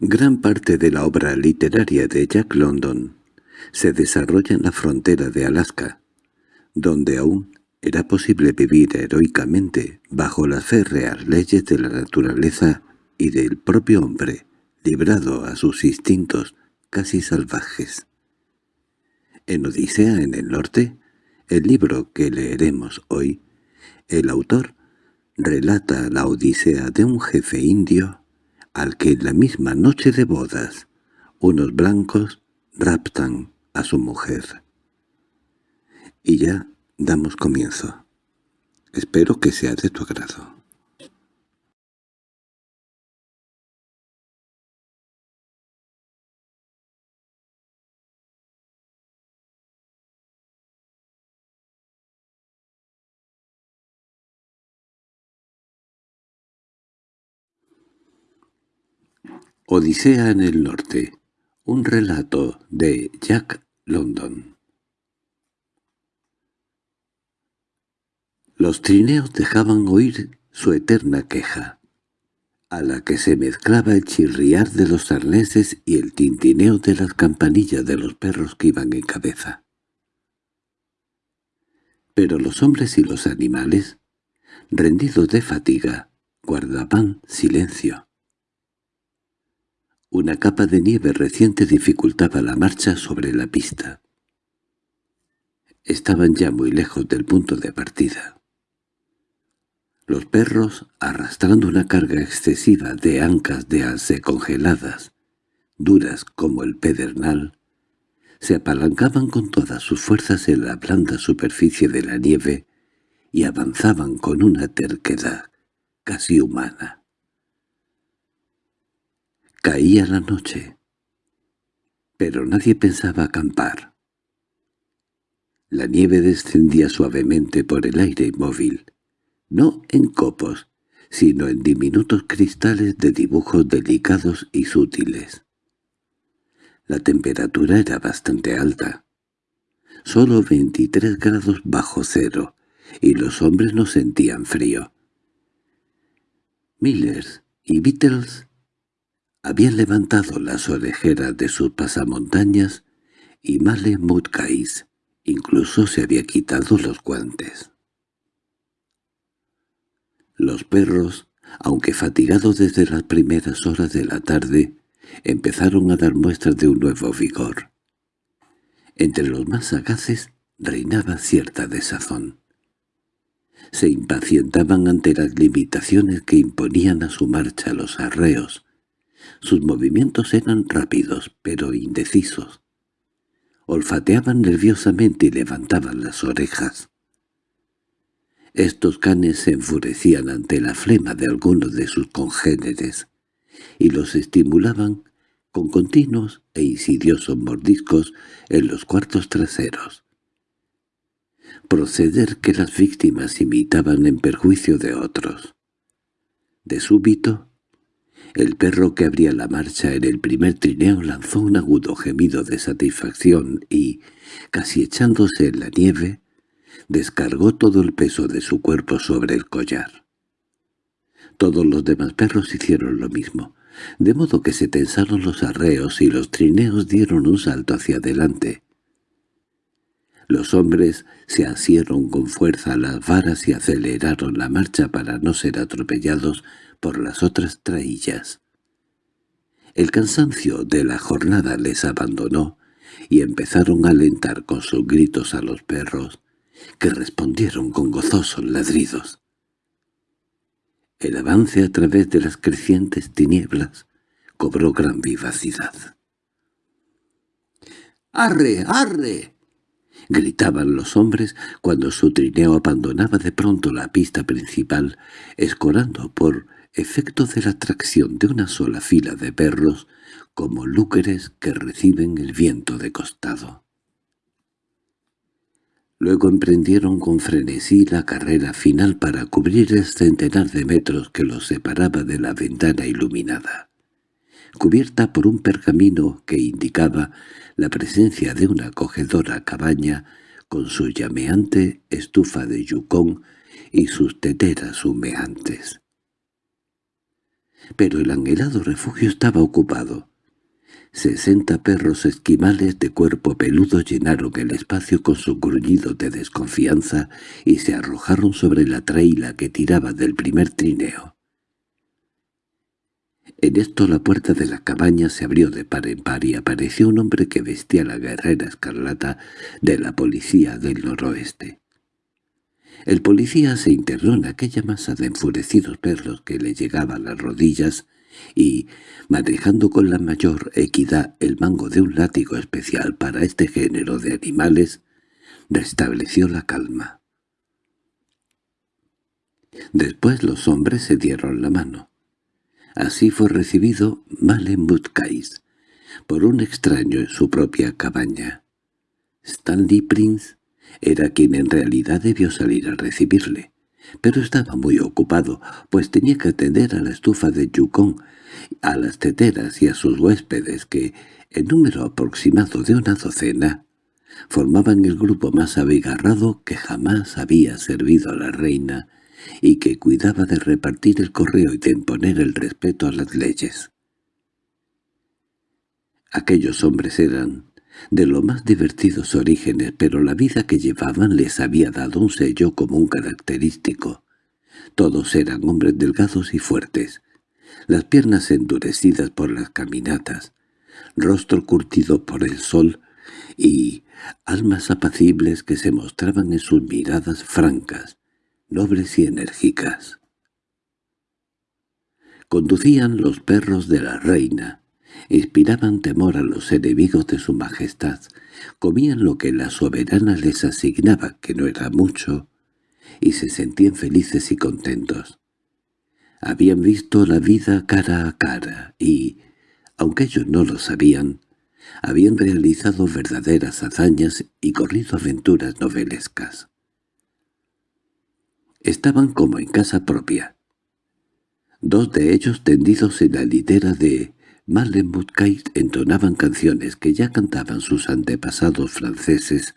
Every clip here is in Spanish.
Gran parte de la obra literaria de Jack London se desarrolla en la frontera de Alaska, donde aún era posible vivir heroicamente bajo las férreas leyes de la naturaleza y del propio hombre, librado a sus instintos casi salvajes. En Odisea en el norte, el libro que leeremos hoy, el autor relata la odisea de un jefe indio al que en la misma noche de bodas unos blancos raptan a su mujer. Y ya damos comienzo. Espero que sea de tu agrado. Odisea en el norte. Un relato de Jack London. Los trineos dejaban oír su eterna queja, a la que se mezclaba el chirriar de los arneses y el tintineo de las campanillas de los perros que iban en cabeza. Pero los hombres y los animales, rendidos de fatiga, guardaban silencio. Una capa de nieve reciente dificultaba la marcha sobre la pista. Estaban ya muy lejos del punto de partida. Los perros, arrastrando una carga excesiva de ancas de alce congeladas, duras como el pedernal, se apalancaban con todas sus fuerzas en la blanda superficie de la nieve y avanzaban con una terquedad casi humana. Caía la noche, pero nadie pensaba acampar. La nieve descendía suavemente por el aire inmóvil, no en copos, sino en diminutos cristales de dibujos delicados y sutiles. La temperatura era bastante alta, solo 23 grados bajo cero, y los hombres no sentían frío. Millers y Beatles habían levantado las orejeras de sus pasamontañas y Male Mutkais incluso se había quitado los guantes. Los perros, aunque fatigados desde las primeras horas de la tarde, empezaron a dar muestras de un nuevo vigor. Entre los más sagaces reinaba cierta desazón. Se impacientaban ante las limitaciones que imponían a su marcha los arreos, sus movimientos eran rápidos, pero indecisos. Olfateaban nerviosamente y levantaban las orejas. Estos canes se enfurecían ante la flema de algunos de sus congéneres, y los estimulaban con continuos e insidiosos mordiscos en los cuartos traseros. Proceder que las víctimas imitaban en perjuicio de otros. De súbito, el perro que abría la marcha en el primer trineo lanzó un agudo gemido de satisfacción y, casi echándose en la nieve, descargó todo el peso de su cuerpo sobre el collar. Todos los demás perros hicieron lo mismo, de modo que se tensaron los arreos y los trineos dieron un salto hacia adelante. Los hombres se asieron con fuerza a las varas y aceleraron la marcha para no ser atropellados por las otras traillas. El cansancio de la jornada les abandonó y empezaron a alentar con sus gritos a los perros, que respondieron con gozosos ladridos. El avance a través de las crecientes tinieblas cobró gran vivacidad. —¡Arre, arre! gritaban los hombres cuando su trineo abandonaba de pronto la pista principal, escorando por efecto de la atracción de una sola fila de perros como lúqueres que reciben el viento de costado. Luego emprendieron con frenesí la carrera final para cubrir el centenar de metros que los separaba de la ventana iluminada, cubierta por un pergamino que indicaba la presencia de una acogedora cabaña con su llameante estufa de yucón y sus teteras humeantes. Pero el anhelado refugio estaba ocupado. Sesenta perros esquimales de cuerpo peludo llenaron el espacio con su gruñido de desconfianza y se arrojaron sobre la traila que tiraba del primer trineo. En esto la puerta de la cabaña se abrió de par en par y apareció un hombre que vestía la guerrera escarlata de la policía del noroeste. El policía se internó en aquella masa de enfurecidos perros que le llegaba a las rodillas y, manejando con la mayor equidad el mango de un látigo especial para este género de animales, restableció la calma. Después los hombres se dieron la mano. Así fue recibido Malen por un extraño en su propia cabaña. Stanley Prince era quien en realidad debió salir a recibirle, pero estaba muy ocupado, pues tenía que atender a la estufa de Yukon, a las teteras y a sus huéspedes que, en número aproximado de una docena, formaban el grupo más abigarrado que jamás había servido a la reina y que cuidaba de repartir el correo y de imponer el respeto a las leyes. Aquellos hombres eran de los más divertidos orígenes, pero la vida que llevaban les había dado un sello común característico. Todos eran hombres delgados y fuertes, las piernas endurecidas por las caminatas, rostro curtido por el sol y almas apacibles que se mostraban en sus miradas francas, nobles y enérgicas. Conducían los perros de la reina, inspiraban temor a los enemigos de su majestad, comían lo que la soberana les asignaba, que no era mucho, y se sentían felices y contentos. Habían visto la vida cara a cara y, aunque ellos no lo sabían, habían realizado verdaderas hazañas y corrido aventuras novelescas. Estaban como en casa propia. Dos de ellos tendidos en la litera de Malenbutkait entonaban canciones que ya cantaban sus antepasados franceses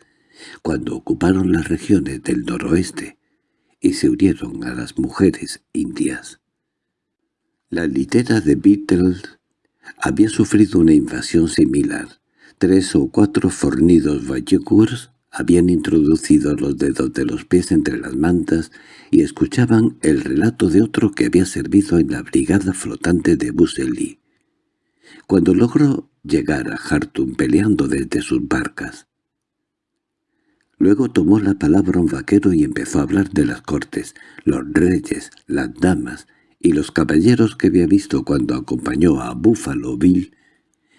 cuando ocuparon las regiones del noroeste y se unieron a las mujeres indias. La litera de Beatles había sufrido una invasión similar. Tres o cuatro fornidos Vallecurs habían introducido los dedos de los pies entre las mantas y escuchaban el relato de otro que había servido en la brigada flotante de Buseli. Cuando logró llegar a Hartum peleando desde sus barcas, Luego tomó la palabra un vaquero y empezó a hablar de las cortes, los reyes, las damas y los caballeros que había visto cuando acompañó a Buffalo Bill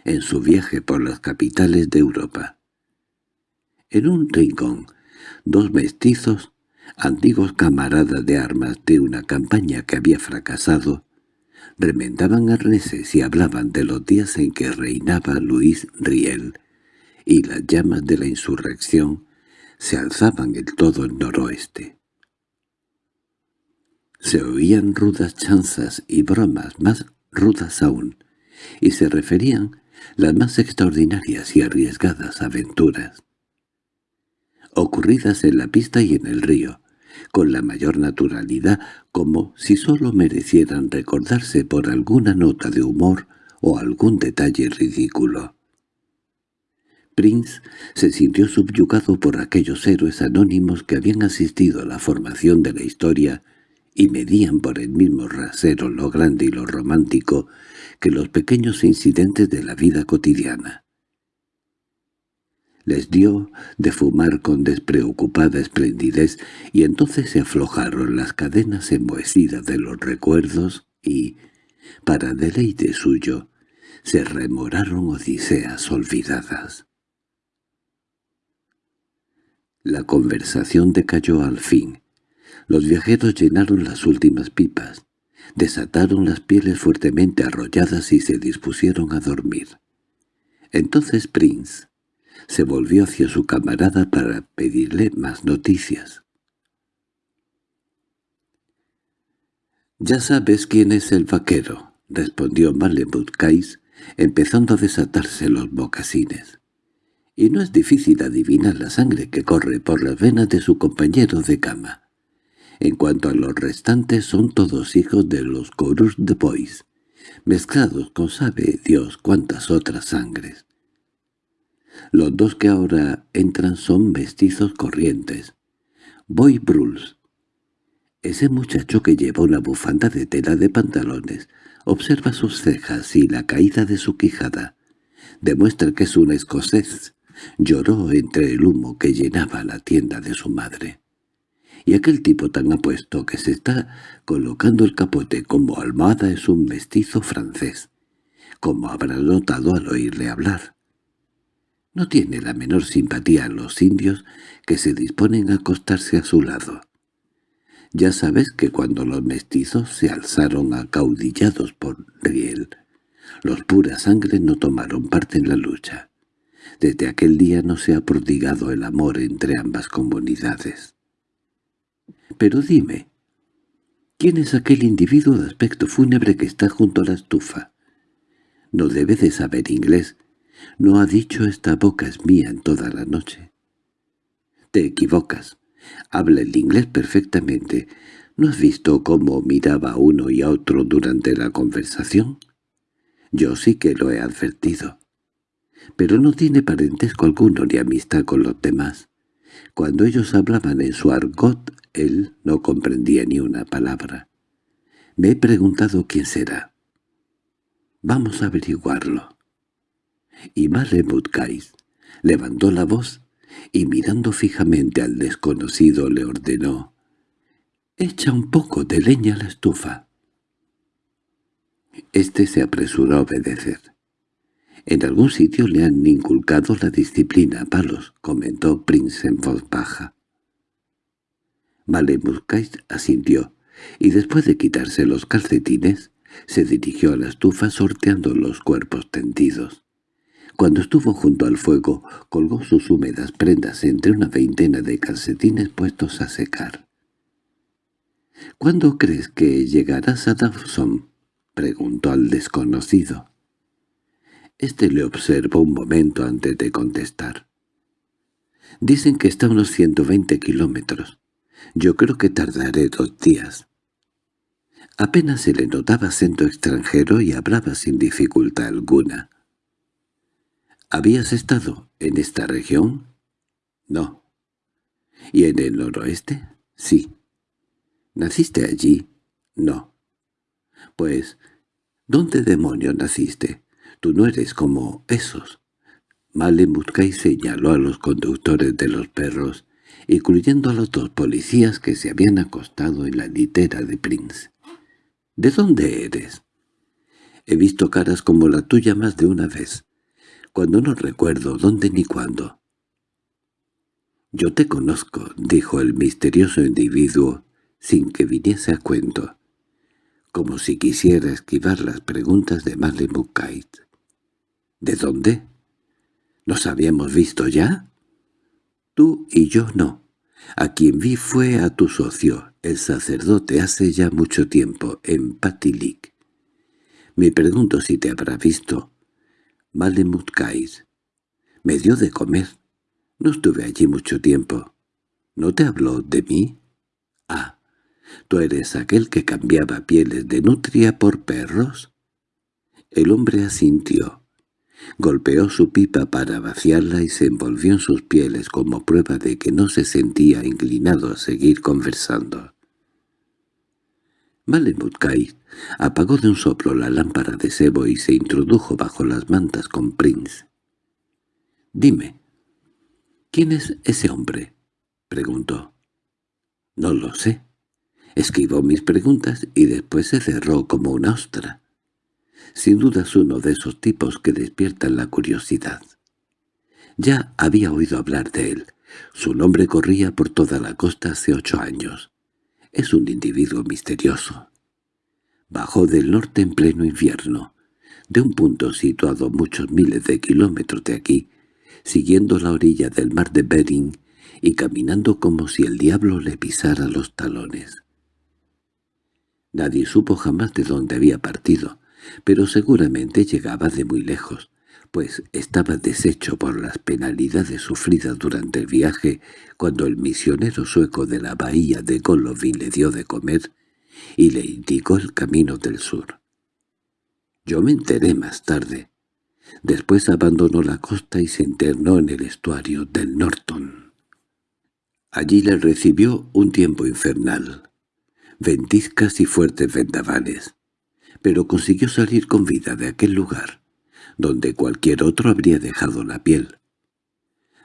en su viaje por las capitales de Europa. En un rincón, dos mestizos, antiguos camaradas de armas de una campaña que había fracasado, remendaban arneses y hablaban de los días en que reinaba Luis Riel, y las llamas de la insurrección se alzaban en todo el noroeste. Se oían rudas chanzas y bromas más rudas aún, y se referían las más extraordinarias y arriesgadas aventuras ocurridas en la pista y en el río, con la mayor naturalidad, como si sólo merecieran recordarse por alguna nota de humor o algún detalle ridículo. Prince se sintió subyugado por aquellos héroes anónimos que habían asistido a la formación de la historia y medían por el mismo rasero lo grande y lo romántico que los pequeños incidentes de la vida cotidiana. Les dio de fumar con despreocupada esplendidez y entonces se aflojaron las cadenas enmohecidas de los recuerdos y, para deleite suyo, se remoraron odiseas olvidadas. La conversación decayó al fin. Los viajeros llenaron las últimas pipas, desataron las pieles fuertemente arrolladas y se dispusieron a dormir. Entonces Prince se volvió hacia su camarada para pedirle más noticias. «Ya sabes quién es el vaquero», respondió Kais, empezando a desatarse los mocasines. «Y no es difícil adivinar la sangre que corre por las venas de su compañero de cama. En cuanto a los restantes, son todos hijos de los Corus de Boys, mezclados con sabe Dios cuántas otras sangres. Los dos que ahora entran son mestizos corrientes. Boy Bruls. Ese muchacho que lleva una bufanda de tela de pantalones observa sus cejas y la caída de su quijada. Demuestra que es un escocés. Lloró entre el humo que llenaba la tienda de su madre. Y aquel tipo tan apuesto que se está colocando el capote como almohada es un mestizo francés, como habrá notado al oírle hablar. No tiene la menor simpatía a los indios que se disponen a acostarse a su lado. Ya sabes que cuando los mestizos se alzaron acaudillados por Riel, los pura sangre no tomaron parte en la lucha. Desde aquel día no se ha prodigado el amor entre ambas comunidades. Pero dime, ¿quién es aquel individuo de aspecto fúnebre que está junto a la estufa? No debe de saber inglés. No ha dicho esta boca es mía en toda la noche. Te equivocas. Habla el inglés perfectamente. ¿No has visto cómo miraba a uno y a otro durante la conversación? Yo sí que lo he advertido. Pero no tiene parentesco alguno ni amistad con los demás. Cuando ellos hablaban en su argot, él no comprendía ni una palabra. Me he preguntado quién será. Vamos a averiguarlo. Y Malemutcais levantó la voz y mirando fijamente al desconocido le ordenó «Echa un poco de leña a la estufa». Este se apresuró a obedecer. «En algún sitio le han inculcado la disciplina a palos», comentó Prince en voz baja. Malemuskais asintió, y después de quitarse los calcetines, se dirigió a la estufa sorteando los cuerpos tendidos. Cuando estuvo junto al fuego, colgó sus húmedas prendas entre una veintena de calcetines puestos a secar. —¿Cuándo crees que llegarás a Dawson? —preguntó al desconocido. Este le observó un momento antes de contestar. —Dicen que está a unos ciento veinte kilómetros. Yo creo que tardaré dos días. Apenas se le notaba acento extranjero y hablaba sin dificultad alguna. ¿Habías estado en esta región? No. ¿Y en el noroeste? Sí. ¿Naciste allí? No. Pues, ¿dónde demonios naciste? Tú no eres como esos. Malemutkai señaló a los conductores de los perros incluyendo a los dos policías que se habían acostado en la litera de Prince. —¿De dónde eres? He visto caras como la tuya más de una vez, cuando no recuerdo dónde ni cuándo. —Yo te conozco —dijo el misterioso individuo, sin que viniese a cuento, como si quisiera esquivar las preguntas de Malemukait. —¿De dónde? ¿Nos habíamos visto ya? Tú y yo no. A quien vi fue a tu socio, el sacerdote, hace ya mucho tiempo, en Patilik. Me pregunto si te habrá visto. Malemutkais. Me dio de comer. No estuve allí mucho tiempo. ¿No te habló de mí? Ah, ¿tú eres aquel que cambiaba pieles de nutria por perros? El hombre asintió. Golpeó su pipa para vaciarla y se envolvió en sus pieles como prueba de que no se sentía inclinado a seguir conversando. Malemutkai apagó de un soplo la lámpara de sebo y se introdujo bajo las mantas con Prince. «Dime, ¿quién es ese hombre?» preguntó. «No lo sé». Esquivó mis preguntas y después se cerró como una ostra. Sin duda es uno de esos tipos que despiertan la curiosidad. Ya había oído hablar de él. Su nombre corría por toda la costa hace ocho años. Es un individuo misterioso. Bajó del norte en pleno invierno, de un punto situado muchos miles de kilómetros de aquí, siguiendo la orilla del mar de Bering y caminando como si el diablo le pisara los talones. Nadie supo jamás de dónde había partido, pero seguramente llegaba de muy lejos, pues estaba deshecho por las penalidades sufridas durante el viaje cuando el misionero sueco de la bahía de Golovin le dio de comer y le indicó el camino del sur. Yo me enteré más tarde. Después abandonó la costa y se internó en el estuario del Norton. Allí le recibió un tiempo infernal, ventiscas y fuertes vendavales, pero consiguió salir con vida de aquel lugar, donde cualquier otro habría dejado la piel.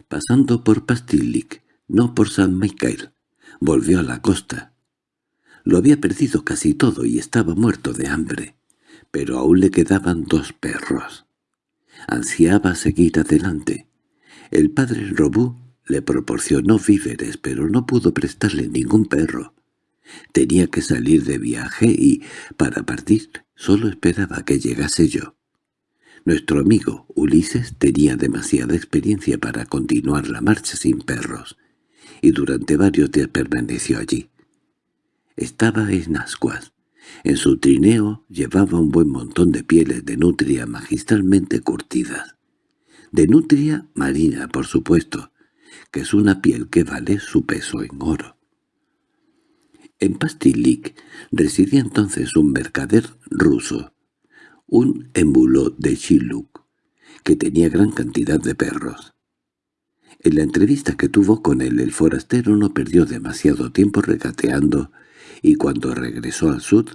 Pasando por Pastillic, no por San Michael, volvió a la costa. Lo había perdido casi todo y estaba muerto de hambre, pero aún le quedaban dos perros. Ansiaba seguir adelante. El padre Robú le proporcionó víveres, pero no pudo prestarle ningún perro. Tenía que salir de viaje y, para partir, solo esperaba que llegase yo. Nuestro amigo Ulises tenía demasiada experiencia para continuar la marcha sin perros, y durante varios días permaneció allí. Estaba en ascuas. En su trineo llevaba un buen montón de pieles de nutria magistralmente curtidas. De nutria marina, por supuesto, que es una piel que vale su peso en oro. En Pastilik residía entonces un mercader ruso, un émulo de Chiluk, que tenía gran cantidad de perros. En la entrevista que tuvo con él el forastero no perdió demasiado tiempo regateando, y cuando regresó al sur,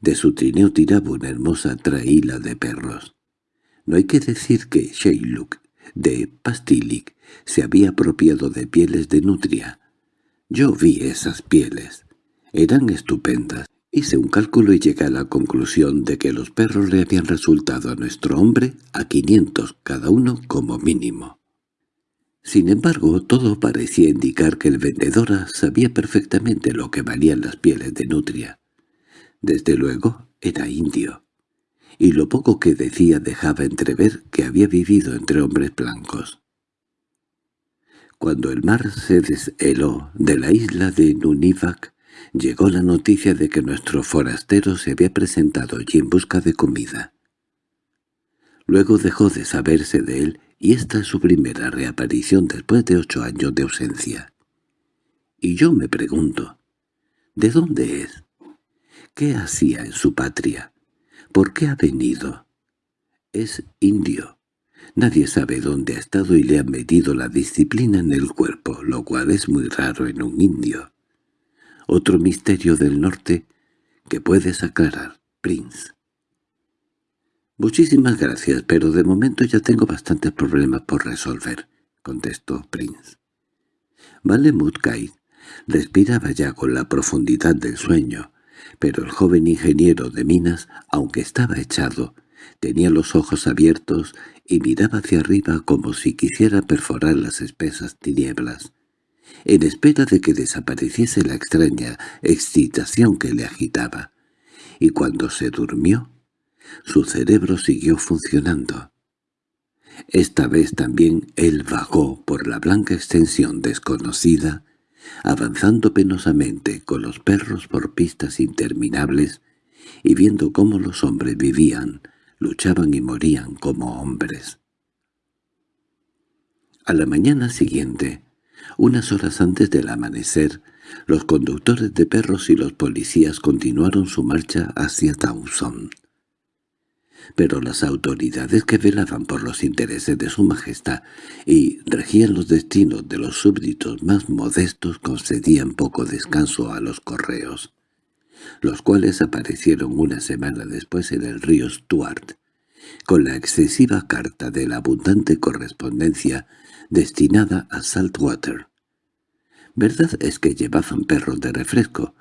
de su trineo tiraba una hermosa traíla de perros. No hay que decir que Sheiluk, de Pastilik, se había apropiado de pieles de nutria. Yo vi esas pieles. Eran estupendas. Hice un cálculo y llegué a la conclusión de que los perros le habían resultado a nuestro hombre a quinientos cada uno como mínimo. Sin embargo, todo parecía indicar que el vendedor sabía perfectamente lo que valían las pieles de nutria. Desde luego, era indio, y lo poco que decía dejaba entrever que había vivido entre hombres blancos. Cuando el mar se desheló de la isla de Nunivac, llegó la noticia de que nuestro forastero se había presentado allí en busca de comida. Luego dejó de saberse de él y esta es su primera reaparición después de ocho años de ausencia. Y yo me pregunto, ¿de dónde es? ¿Qué hacía en su patria? ¿Por qué ha venido? Es indio. Nadie sabe dónde ha estado y le han metido la disciplina en el cuerpo, lo cual es muy raro en un indio. Otro misterio del norte que puedes aclarar, Prince. «Muchísimas gracias, pero de momento ya tengo bastantes problemas por resolver», contestó Prince. Malemut respiraba ya con la profundidad del sueño, pero el joven ingeniero de minas, aunque estaba echado, tenía los ojos abiertos y miraba hacia arriba como si quisiera perforar las espesas tinieblas en espera de que desapareciese la extraña excitación que le agitaba, y cuando se durmió, su cerebro siguió funcionando. Esta vez también él vagó por la blanca extensión desconocida, avanzando penosamente con los perros por pistas interminables y viendo cómo los hombres vivían, luchaban y morían como hombres. A la mañana siguiente, unas horas antes del amanecer, los conductores de perros y los policías continuaron su marcha hacia Dawson. Pero las autoridades que velaban por los intereses de su majestad y regían los destinos de los súbditos más modestos concedían poco descanso a los correos, los cuales aparecieron una semana después en el río Stuart, con la excesiva carta de la abundante correspondencia destinada a Saltwater. Verdad es que llevaban perros de refresco,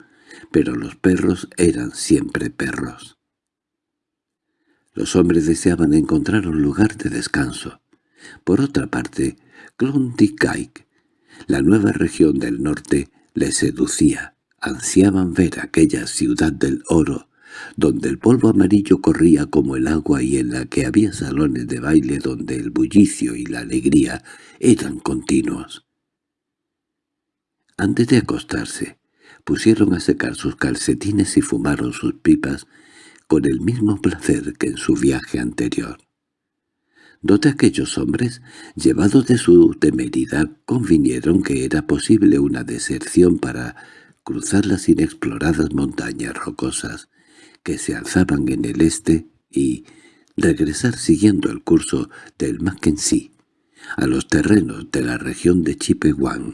pero los perros eran siempre perros. Los hombres deseaban encontrar un lugar de descanso. Por otra parte, Klondike, la nueva región del norte, les seducía. Ansiaban ver aquella ciudad del oro, donde el polvo amarillo corría como el agua y en la que había salones de baile donde el bullicio y la alegría eran continuos. Antes de acostarse, pusieron a secar sus calcetines y fumaron sus pipas con el mismo placer que en su viaje anterior. Dos de aquellos hombres, llevados de su temeridad, convinieron que era posible una deserción para cruzar las inexploradas montañas rocosas que se alzaban en el este y regresar siguiendo el curso del Mackenzie a los terrenos de la región de Chipewang,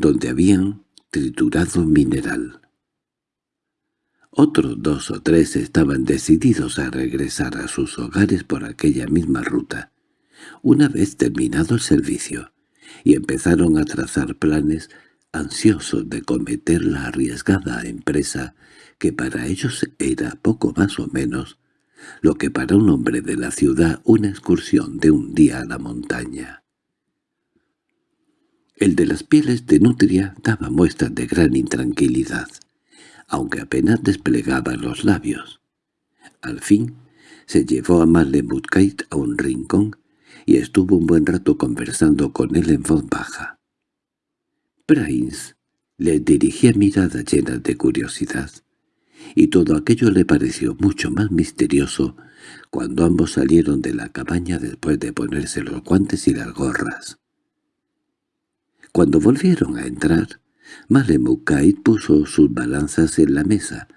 donde habían triturado mineral. Otros dos o tres estaban decididos a regresar a sus hogares por aquella misma ruta, una vez terminado el servicio, y empezaron a trazar planes ansiosos de cometer la arriesgada empresa que para ellos era poco más o menos lo que para un hombre de la ciudad una excursión de un día a la montaña. El de las pieles de nutria daba muestras de gran intranquilidad, aunque apenas desplegaba los labios. Al fin se llevó a Malemutkeit a un rincón y estuvo un buen rato conversando con él en voz baja. Prince le dirigía miradas llenas de curiosidad, y todo aquello le pareció mucho más misterioso cuando ambos salieron de la cabaña después de ponerse los guantes y las gorras. Cuando volvieron a entrar, Malemukait puso sus balanzas en la mesa,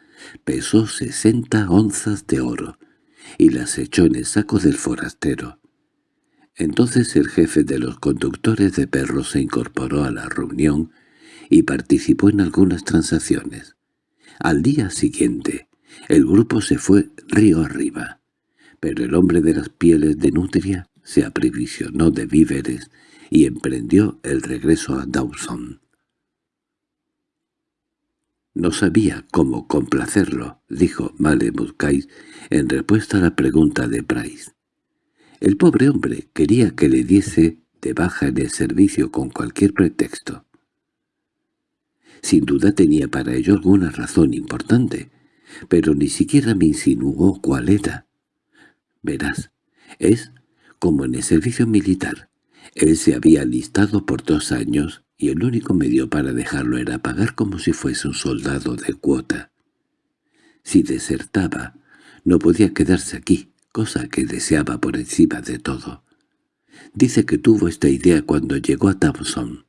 pesó sesenta onzas de oro, y las echó en el saco del forastero. Entonces el jefe de los conductores de perros se incorporó a la reunión y participó en algunas transacciones. Al día siguiente, el grupo se fue río arriba, pero el hombre de las pieles de nutria se aprevisionó de víveres y emprendió el regreso a Dawson. No sabía cómo complacerlo, dijo Malemutkai en respuesta a la pregunta de Price. El pobre hombre quería que le diese de baja en el servicio con cualquier pretexto. Sin duda tenía para ello alguna razón importante, pero ni siquiera me insinuó cuál era. Verás, es como en el servicio militar. Él se había alistado por dos años y el único medio para dejarlo era pagar como si fuese un soldado de cuota. Si desertaba, no podía quedarse aquí, cosa que deseaba por encima de todo. Dice que tuvo esta idea cuando llegó a Thompson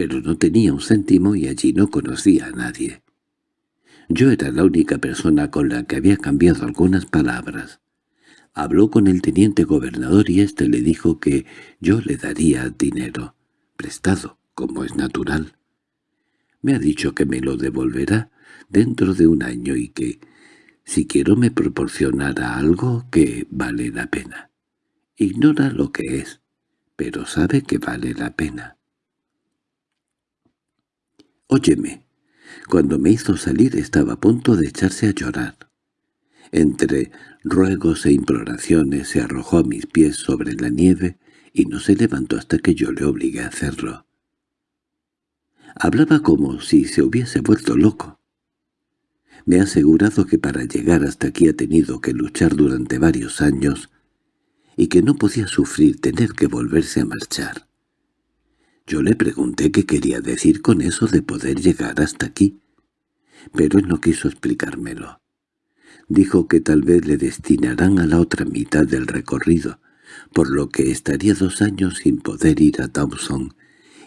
pero no tenía un céntimo y allí no conocía a nadie. Yo era la única persona con la que había cambiado algunas palabras. Habló con el teniente gobernador y éste le dijo que yo le daría dinero, prestado, como es natural. Me ha dicho que me lo devolverá dentro de un año y que, si quiero me proporcionará algo que vale la pena. Ignora lo que es, pero sabe que vale la pena. Óyeme. Cuando me hizo salir estaba a punto de echarse a llorar. Entre ruegos e imploraciones se arrojó a mis pies sobre la nieve y no se levantó hasta que yo le obligué a hacerlo. Hablaba como si se hubiese vuelto loco. Me ha asegurado que para llegar hasta aquí ha tenido que luchar durante varios años y que no podía sufrir tener que volverse a marchar. Yo le pregunté qué quería decir con eso de poder llegar hasta aquí, pero él no quiso explicármelo. Dijo que tal vez le destinarán a la otra mitad del recorrido, por lo que estaría dos años sin poder ir a Dawson,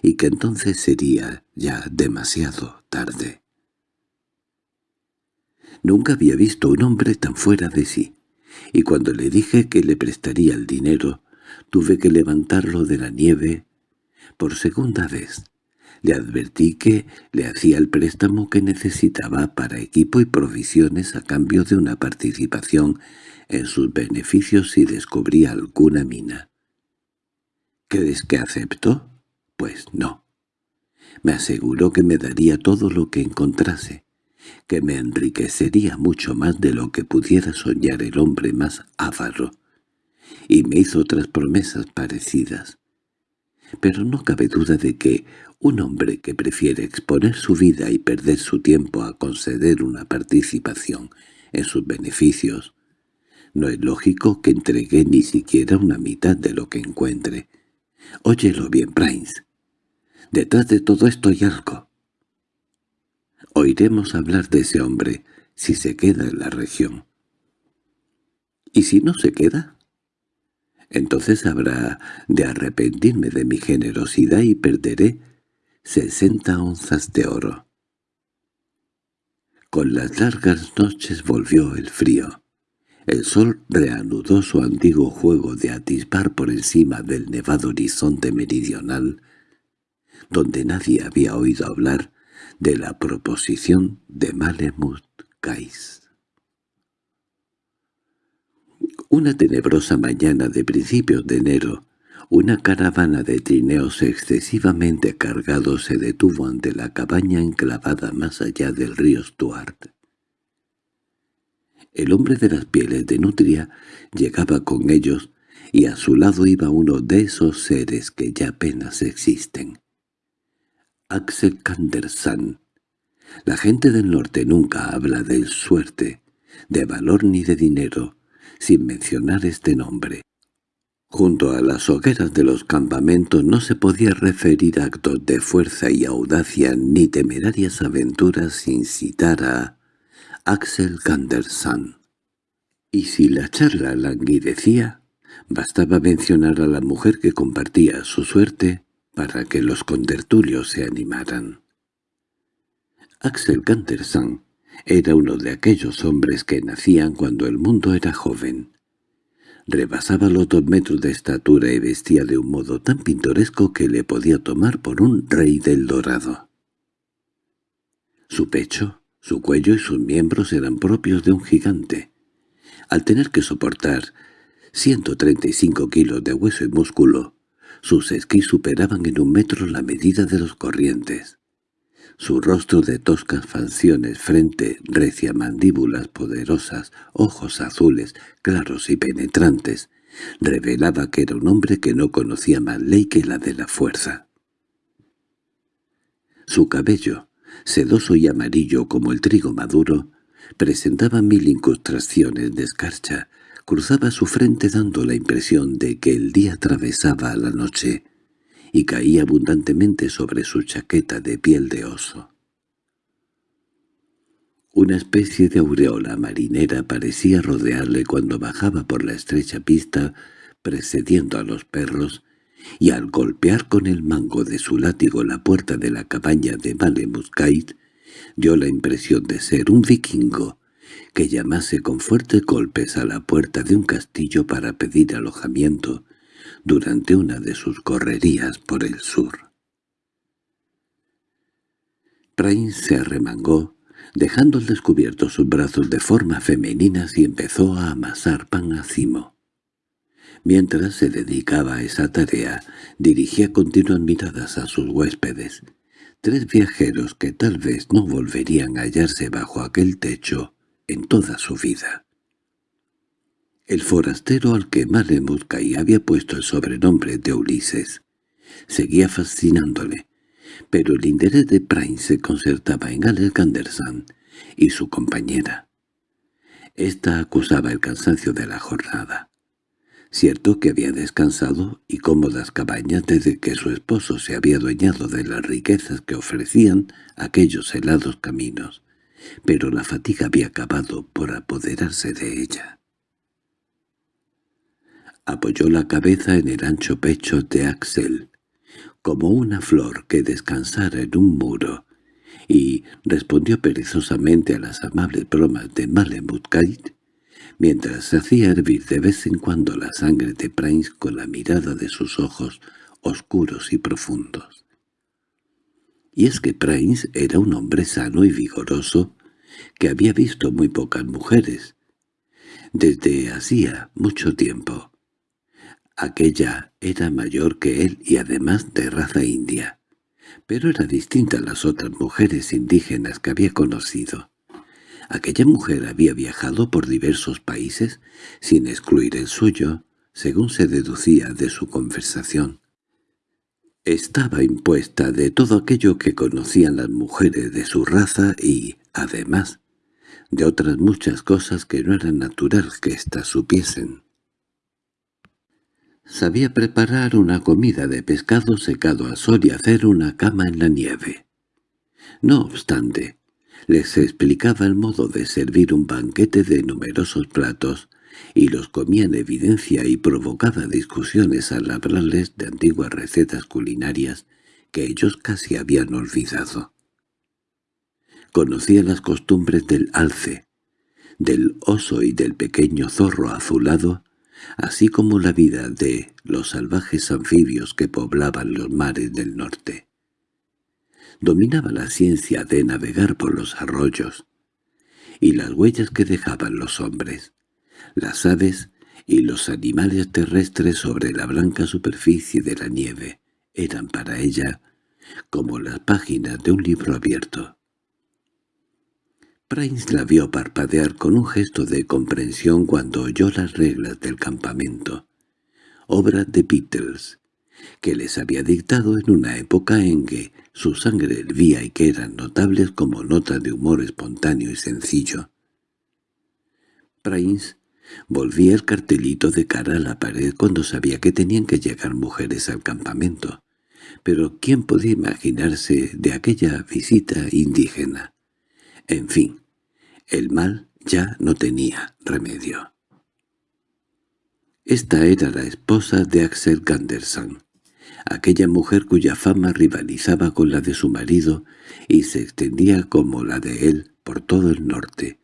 y que entonces sería ya demasiado tarde. Nunca había visto un hombre tan fuera de sí, y cuando le dije que le prestaría el dinero, tuve que levantarlo de la nieve por segunda vez. Le advertí que le hacía el préstamo que necesitaba para equipo y provisiones a cambio de una participación en sus beneficios si descubría alguna mina. ¿Crees que aceptó? Pues no. Me aseguró que me daría todo lo que encontrase, que me enriquecería mucho más de lo que pudiera soñar el hombre más avaro, y me hizo otras promesas parecidas pero no cabe duda de que un hombre que prefiere exponer su vida y perder su tiempo a conceder una participación en sus beneficios, no es lógico que entregue ni siquiera una mitad de lo que encuentre. Óyelo bien, Prince. Detrás de todo esto hay algo. Oiremos hablar de ese hombre si se queda en la región. ¿Y si no se queda? Entonces habrá de arrepentirme de mi generosidad y perderé sesenta onzas de oro. Con las largas noches volvió el frío. El sol reanudó su antiguo juego de atisbar por encima del nevado horizonte meridional, donde nadie había oído hablar de la proposición de Malemut Kais. Una tenebrosa mañana de principios de enero, una caravana de trineos excesivamente cargados se detuvo ante la cabaña enclavada más allá del río Stuart. El hombre de las pieles de nutria llegaba con ellos, y a su lado iba uno de esos seres que ya apenas existen. Axel Kandersan. La gente del norte nunca habla de suerte, de valor ni de dinero, sin mencionar este nombre. Junto a las hogueras de los campamentos no se podía referir actos de fuerza y audacia ni temerarias aventuras sin citar a Axel Gandersan. Y si la charla languidecía, bastaba mencionar a la mujer que compartía su suerte para que los contertulios se animaran. Axel Gandersan era uno de aquellos hombres que nacían cuando el mundo era joven. Rebasaba los dos metros de estatura y vestía de un modo tan pintoresco que le podía tomar por un rey del dorado. Su pecho, su cuello y sus miembros eran propios de un gigante. Al tener que soportar 135 kilos de hueso y músculo, sus esquís superaban en un metro la medida de los corrientes. Su rostro de toscas facciones, frente recia, mandíbulas poderosas, ojos azules, claros y penetrantes, revelaba que era un hombre que no conocía más ley que la de la fuerza. Su cabello, sedoso y amarillo como el trigo maduro, presentaba mil incrustaciones de escarcha, cruzaba su frente dando la impresión de que el día atravesaba la noche y caía abundantemente sobre su chaqueta de piel de oso. Una especie de aureola marinera parecía rodearle cuando bajaba por la estrecha pista precediendo a los perros y al golpear con el mango de su látigo la puerta de la cabaña de Malemuskait, dio la impresión de ser un vikingo que llamase con fuertes golpes a la puerta de un castillo para pedir alojamiento durante una de sus correrías por el sur. Prince se arremangó, dejando al descubierto sus brazos de forma femeninas y empezó a amasar pan a cimo. Mientras se dedicaba a esa tarea, dirigía continuas miradas a sus huéspedes, tres viajeros que tal vez no volverían a hallarse bajo aquel techo en toda su vida. El forastero al que Malemuskay había puesto el sobrenombre de Ulises seguía fascinándole, pero el interés de Prince se concertaba en Alex Gandersan y su compañera. Esta acusaba el cansancio de la jornada. Cierto que había descansado y cómodas cabañas desde que su esposo se había adueñado de las riquezas que ofrecían aquellos helados caminos, pero la fatiga había acabado por apoderarse de ella. Apoyó la cabeza en el ancho pecho de Axel, como una flor que descansara en un muro, y respondió perezosamente a las amables bromas de Malemutkait mientras hacía hervir de vez en cuando la sangre de Prince con la mirada de sus ojos oscuros y profundos. Y es que Prince era un hombre sano y vigoroso que había visto muy pocas mujeres, desde hacía mucho tiempo. Aquella era mayor que él y además de raza india, pero era distinta a las otras mujeres indígenas que había conocido. Aquella mujer había viajado por diversos países, sin excluir el suyo, según se deducía de su conversación. Estaba impuesta de todo aquello que conocían las mujeres de su raza y, además, de otras muchas cosas que no era natural que éstas supiesen. Sabía preparar una comida de pescado secado a sol y hacer una cama en la nieve. No obstante, les explicaba el modo de servir un banquete de numerosos platos, y los comía en evidencia y provocaba discusiones al hablarles de antiguas recetas culinarias que ellos casi habían olvidado. Conocía las costumbres del alce, del oso y del pequeño zorro azulado, así como la vida de los salvajes anfibios que poblaban los mares del norte. Dominaba la ciencia de navegar por los arroyos, y las huellas que dejaban los hombres, las aves y los animales terrestres sobre la blanca superficie de la nieve eran para ella como las páginas de un libro abierto. Prince la vio parpadear con un gesto de comprensión cuando oyó las reglas del campamento, obra de Beatles, que les había dictado en una época en que su sangre hervía y que eran notables como notas de humor espontáneo y sencillo. Prince volvía el cartelito de cara a la pared cuando sabía que tenían que llegar mujeres al campamento. Pero ¿quién podía imaginarse de aquella visita indígena? En fin, el mal ya no tenía remedio. Esta era la esposa de Axel Ganderson, aquella mujer cuya fama rivalizaba con la de su marido y se extendía como la de él por todo el norte.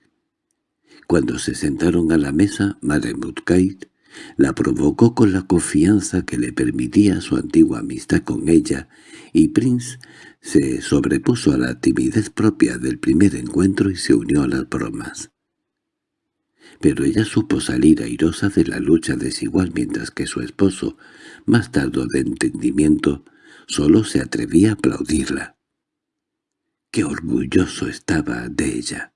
Cuando se sentaron a la mesa, Madame la provocó con la confianza que le permitía su antigua amistad con ella, y Prince se sobrepuso a la timidez propia del primer encuentro y se unió a las bromas. Pero ella supo salir airosa de la lucha desigual mientras que su esposo, más tardo de entendimiento, solo se atrevía a aplaudirla. ¡Qué orgulloso estaba de ella!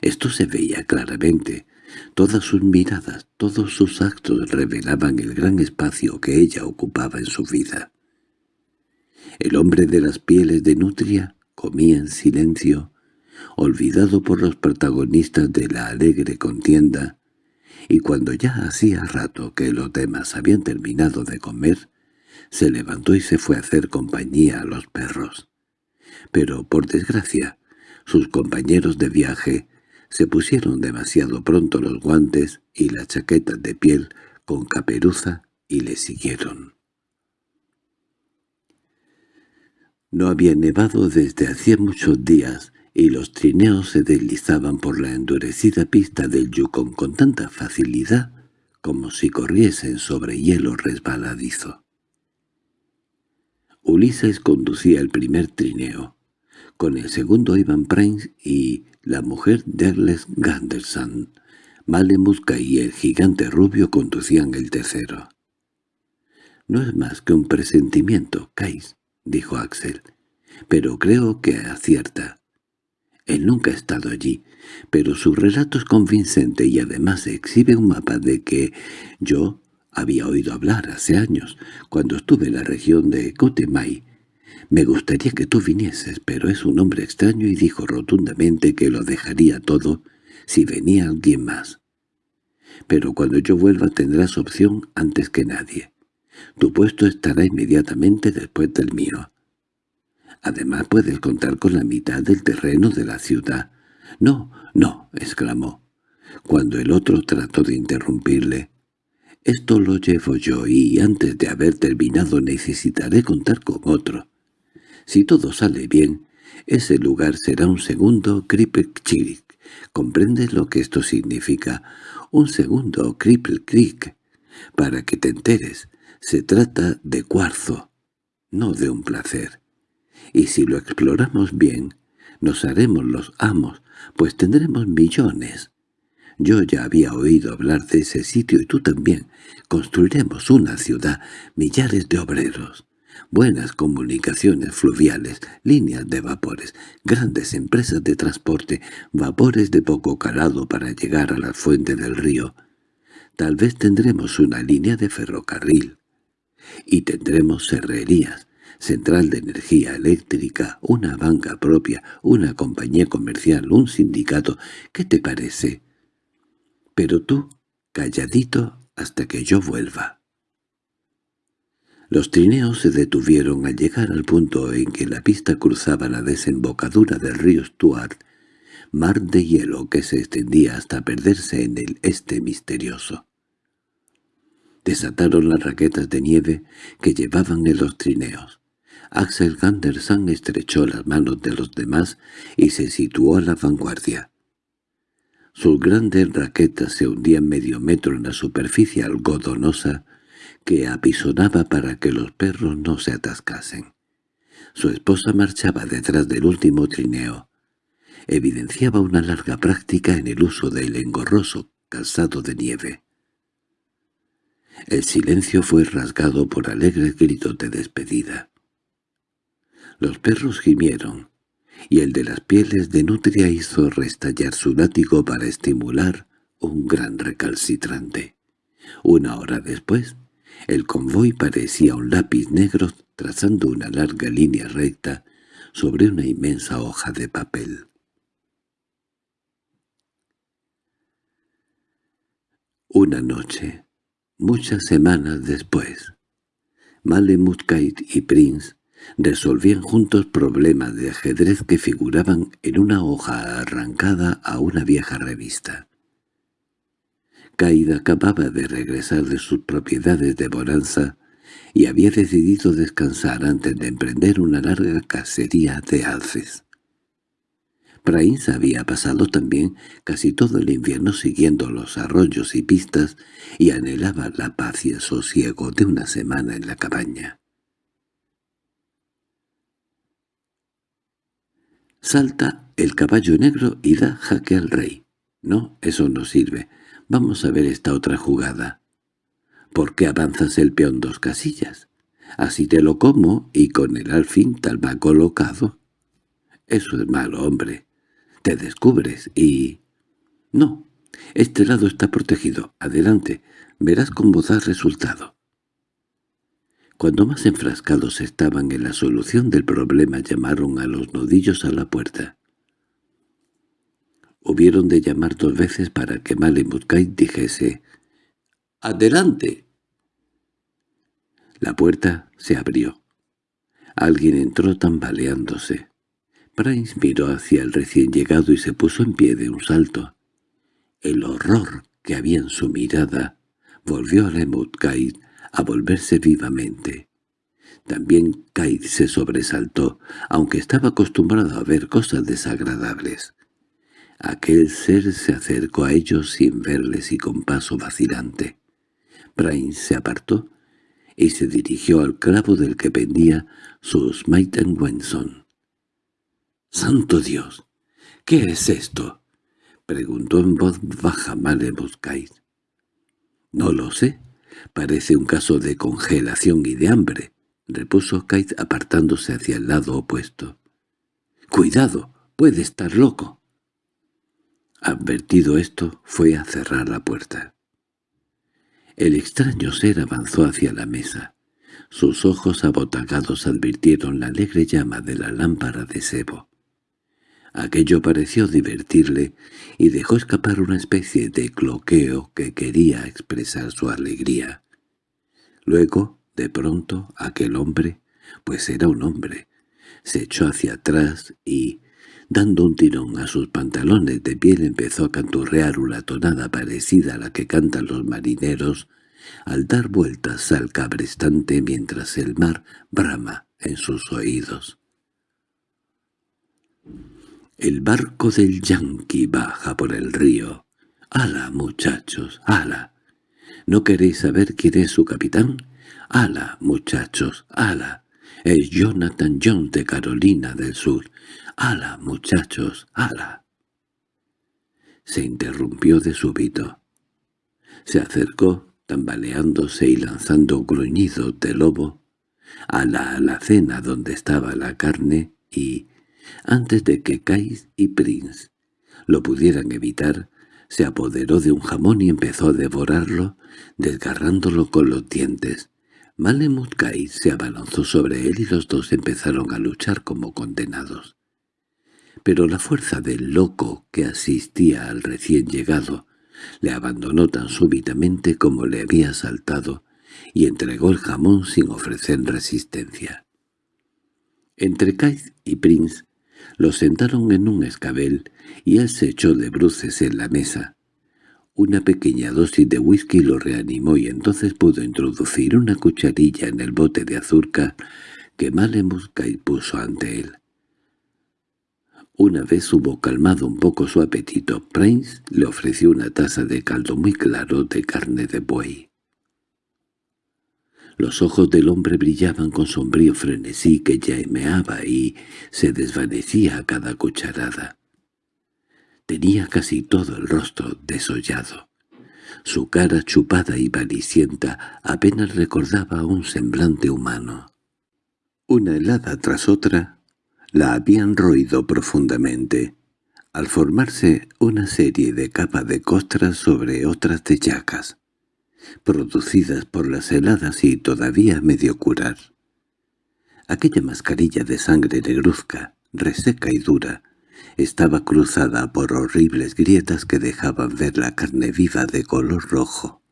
Esto se veía claramente. Todas sus miradas, todos sus actos revelaban el gran espacio que ella ocupaba en su vida. El hombre de las pieles de nutria comía en silencio, olvidado por los protagonistas de la alegre contienda, y cuando ya hacía rato que los demás habían terminado de comer, se levantó y se fue a hacer compañía a los perros. Pero, por desgracia, sus compañeros de viaje se pusieron demasiado pronto los guantes y las chaquetas de piel con caperuza y le siguieron. No había nevado desde hacía muchos días y los trineos se deslizaban por la endurecida pista del Yukon con tanta facilidad como si corriesen sobre hielo resbaladizo. Ulises conducía el primer trineo. Con el segundo iban Prince y la mujer de Ganderson. Malemuska y el gigante rubio conducían el tercero. «No es más que un presentimiento, Kais», dijo Axel, «pero creo que acierta. Él nunca ha estado allí, pero su relato es convincente y además exhibe un mapa de que yo había oído hablar hace años, cuando estuve en la región de Cotemay, «Me gustaría que tú vinieses, pero es un hombre extraño y dijo rotundamente que lo dejaría todo si venía alguien más. Pero cuando yo vuelva tendrás opción antes que nadie. Tu puesto estará inmediatamente después del mío. Además puedes contar con la mitad del terreno de la ciudad. —No, no —exclamó, cuando el otro trató de interrumpirle. —Esto lo llevo yo y antes de haber terminado necesitaré contar con otro. Si todo sale bien, ese lugar será un segundo Cripple. ¿Comprendes lo que esto significa? Un segundo Cripple Creek. Para que te enteres, se trata de cuarzo, no de un placer. Y si lo exploramos bien, nos haremos los amos, pues tendremos millones. Yo ya había oído hablar de ese sitio y tú también. Construiremos una ciudad, millares de obreros buenas comunicaciones fluviales, líneas de vapores, grandes empresas de transporte, vapores de poco calado para llegar a la fuente del río. Tal vez tendremos una línea de ferrocarril. Y tendremos serrerías, central de energía eléctrica, una banca propia, una compañía comercial, un sindicato. ¿Qué te parece? Pero tú, calladito hasta que yo vuelva. Los trineos se detuvieron al llegar al punto en que la pista cruzaba la desembocadura del río Stuart, mar de hielo que se extendía hasta perderse en el este misterioso. Desataron las raquetas de nieve que llevaban en los trineos. Axel Ganderson estrechó las manos de los demás y se situó a la vanguardia. Sus grandes raquetas se hundían medio metro en la superficie algodonosa que apisonaba para que los perros no se atascasen. Su esposa marchaba detrás del último trineo. Evidenciaba una larga práctica en el uso del engorroso calzado de nieve. El silencio fue rasgado por alegres gritos de despedida. Los perros gimieron, y el de las pieles de nutria hizo restallar su látigo para estimular un gran recalcitrante. Una hora después, el convoy parecía un lápiz negro trazando una larga línea recta sobre una inmensa hoja de papel. Una noche, muchas semanas después, Malemutkeit y Prince resolvían juntos problemas de ajedrez que figuraban en una hoja arrancada a una vieja revista. Caída acababa de regresar de sus propiedades de Bonanza y había decidido descansar antes de emprender una larga cacería de alces. Prince había pasado también casi todo el invierno siguiendo los arroyos y pistas y anhelaba la paz y el sosiego de una semana en la cabaña. Salta el caballo negro y da jaque al rey. No, eso no sirve. Vamos a ver esta otra jugada. ¿Por qué avanzas el peón dos casillas? Así te lo como y con el alfín tal va colocado. Eso es malo, hombre. Te descubres y... No, este lado está protegido. Adelante, verás cómo da resultado. Cuando más enfrascados estaban en la solución del problema llamaron a los nudillos a la puerta. Hubieron de llamar dos veces para que Malemutkai dijese «¡Adelante!». La puerta se abrió. Alguien entró tambaleándose. Prince miró hacia el recién llegado y se puso en pie de un salto. El horror que había en su mirada volvió a Lemutkai a volverse vivamente. También Kaid se sobresaltó, aunque estaba acostumbrado a ver cosas desagradables. Aquel ser se acercó a ellos sin verles y con paso vacilante. Prince se apartó y se dirigió al clavo del que pendía su Smite Wenson. —¡Santo Dios! ¿Qué es esto? —preguntó en voz baja Maleboscaid. —No lo sé Parece un caso de congelación y de hambre, repuso Kate apartándose hacia el lado opuesto. —¡Cuidado! ¡Puede estar loco! Advertido esto, fue a cerrar la puerta. El extraño ser avanzó hacia la mesa. Sus ojos abotagados advirtieron la alegre llama de la lámpara de sebo. Aquello pareció divertirle y dejó escapar una especie de cloqueo que quería expresar su alegría. Luego, de pronto, aquel hombre, pues era un hombre, se echó hacia atrás y, dando un tirón a sus pantalones de piel, empezó a canturrear una tonada parecida a la que cantan los marineros al dar vueltas al cabrestante mientras el mar brama en sus oídos. El barco del yanqui baja por el río. ¡Hala, muchachos! ¡Hala! ¿No queréis saber quién es su capitán? ¡Hala, muchachos! ¡Hala! Es Jonathan John de Carolina del Sur. ¡Hala, muchachos! ¡Hala! Se interrumpió de súbito. Se acercó, tambaleándose y lanzando gruñidos de lobo, a la alacena donde estaba la carne y, antes de que Kais y Prince lo pudieran evitar, se apoderó de un jamón y empezó a devorarlo, desgarrándolo con los dientes. Malemut Kais se abalanzó sobre él y los dos empezaron a luchar como condenados. Pero la fuerza del loco que asistía al recién llegado le abandonó tan súbitamente como le había saltado y entregó el jamón sin ofrecer resistencia. Entre Kais y Prince lo sentaron en un escabel y él se echó de bruces en la mesa. Una pequeña dosis de whisky lo reanimó y entonces pudo introducir una cucharilla en el bote de azúcar que Malemuskai puso ante él. Una vez hubo calmado un poco su apetito, Prince le ofreció una taza de caldo muy claro de carne de buey. Los ojos del hombre brillaban con sombrío frenesí que llameaba y se desvanecía a cada cucharada. Tenía casi todo el rostro desollado. Su cara chupada y valicienta apenas recordaba un semblante humano. Una helada tras otra la habían roído profundamente, al formarse una serie de capas de costras sobre otras de llagas producidas por las heladas y todavía medio curar. Aquella mascarilla de sangre negruzca, reseca y dura, estaba cruzada por horribles grietas que dejaban ver la carne viva de color rojo.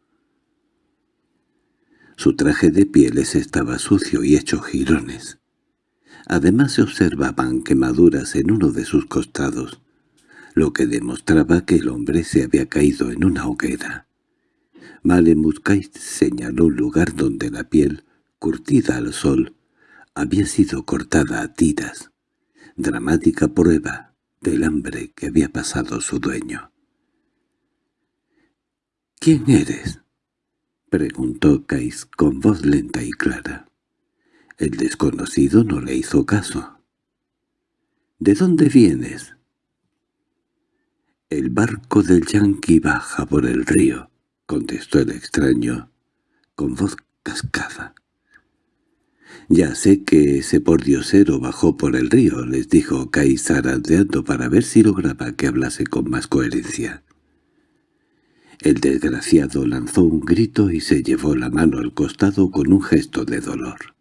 Su traje de pieles estaba sucio y hecho jirones. Además se observaban quemaduras en uno de sus costados, lo que demostraba que el hombre se había caído en una hoguera. Malemutkai señaló un lugar donde la piel, curtida al sol, había sido cortada a tiras, dramática prueba del hambre que había pasado su dueño. —¿Quién eres? —preguntó Kais con voz lenta y clara. El desconocido no le hizo caso. —¿De dónde vienes? El barco del yanqui baja por el río —contestó el extraño, con voz cascada. —Ya sé que ese pordiosero bajó por el río —les dijo Kai zarandeando para ver si lograba que hablase con más coherencia. El desgraciado lanzó un grito y se llevó la mano al costado con un gesto de dolor.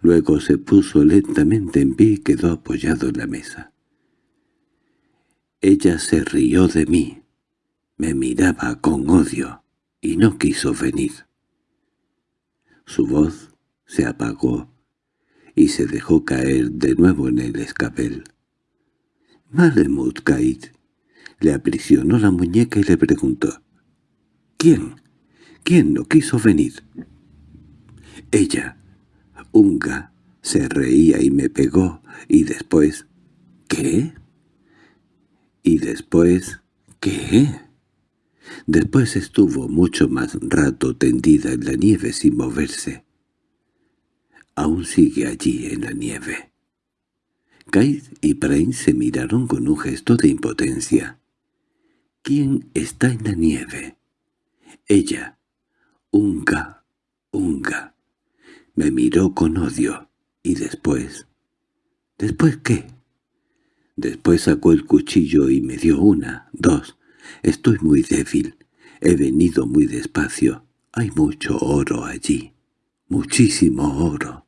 Luego se puso lentamente en pie y quedó apoyado en la mesa. Ella se rió de mí, me miraba con odio y no quiso venir. Su voz se apagó y se dejó caer de nuevo en el escabel. Malemut Kaid le aprisionó la muñeca y le preguntó, «¿Quién? ¿Quién no quiso venir?» Ella, Unga, se reía y me pegó, y después, ¿qué? Y después, ¿qué? Después estuvo mucho más rato tendida en la nieve sin moverse. Aún sigue allí en la nieve. Kaid y Prain se miraron con un gesto de impotencia. ¿Quién está en la nieve? Ella. Unga, Unga. Me miró con odio. ¿Y después? ¿Después qué? Después sacó el cuchillo y me dio una, dos, Estoy muy débil. He venido muy despacio. Hay mucho oro allí. Muchísimo oro.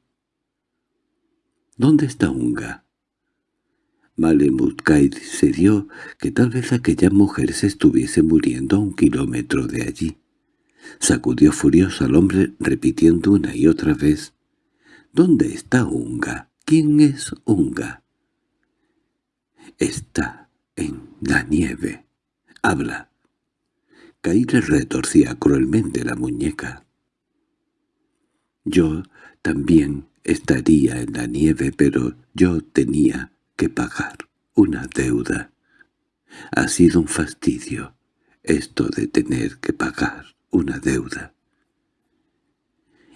¿Dónde está Unga? Malemutkaid se dio que tal vez aquella mujer se estuviese muriendo a un kilómetro de allí. Sacudió furioso al hombre repitiendo una y otra vez. —¿Dónde está Unga? ¿Quién es Unga? —Está en la nieve. —Habla. Caire retorcía cruelmente la muñeca. Yo también estaría en la nieve, pero yo tenía que pagar una deuda. Ha sido un fastidio esto de tener que pagar una deuda.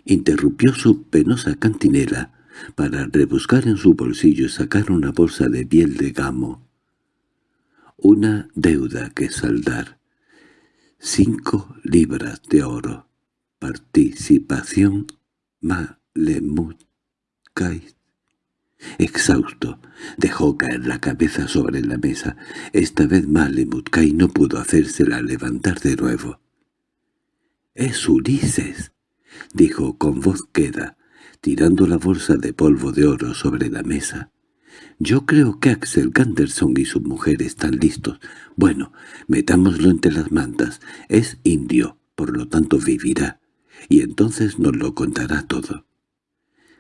Interrumpió su penosa cantinela para rebuscar en su bolsillo y sacar una bolsa de piel de gamo una deuda que saldar. Cinco libras de oro. Participación Malemut Exhausto, dejó caer la cabeza sobre la mesa. Esta vez Malemut no pudo hacérsela levantar de nuevo. —¡Es Ulises! —dijo con voz queda, tirando la bolsa de polvo de oro sobre la mesa. Yo creo que Axel Ganderson y su mujer están listos. Bueno, metámoslo entre las mantas. Es indio, por lo tanto vivirá. Y entonces nos lo contará todo.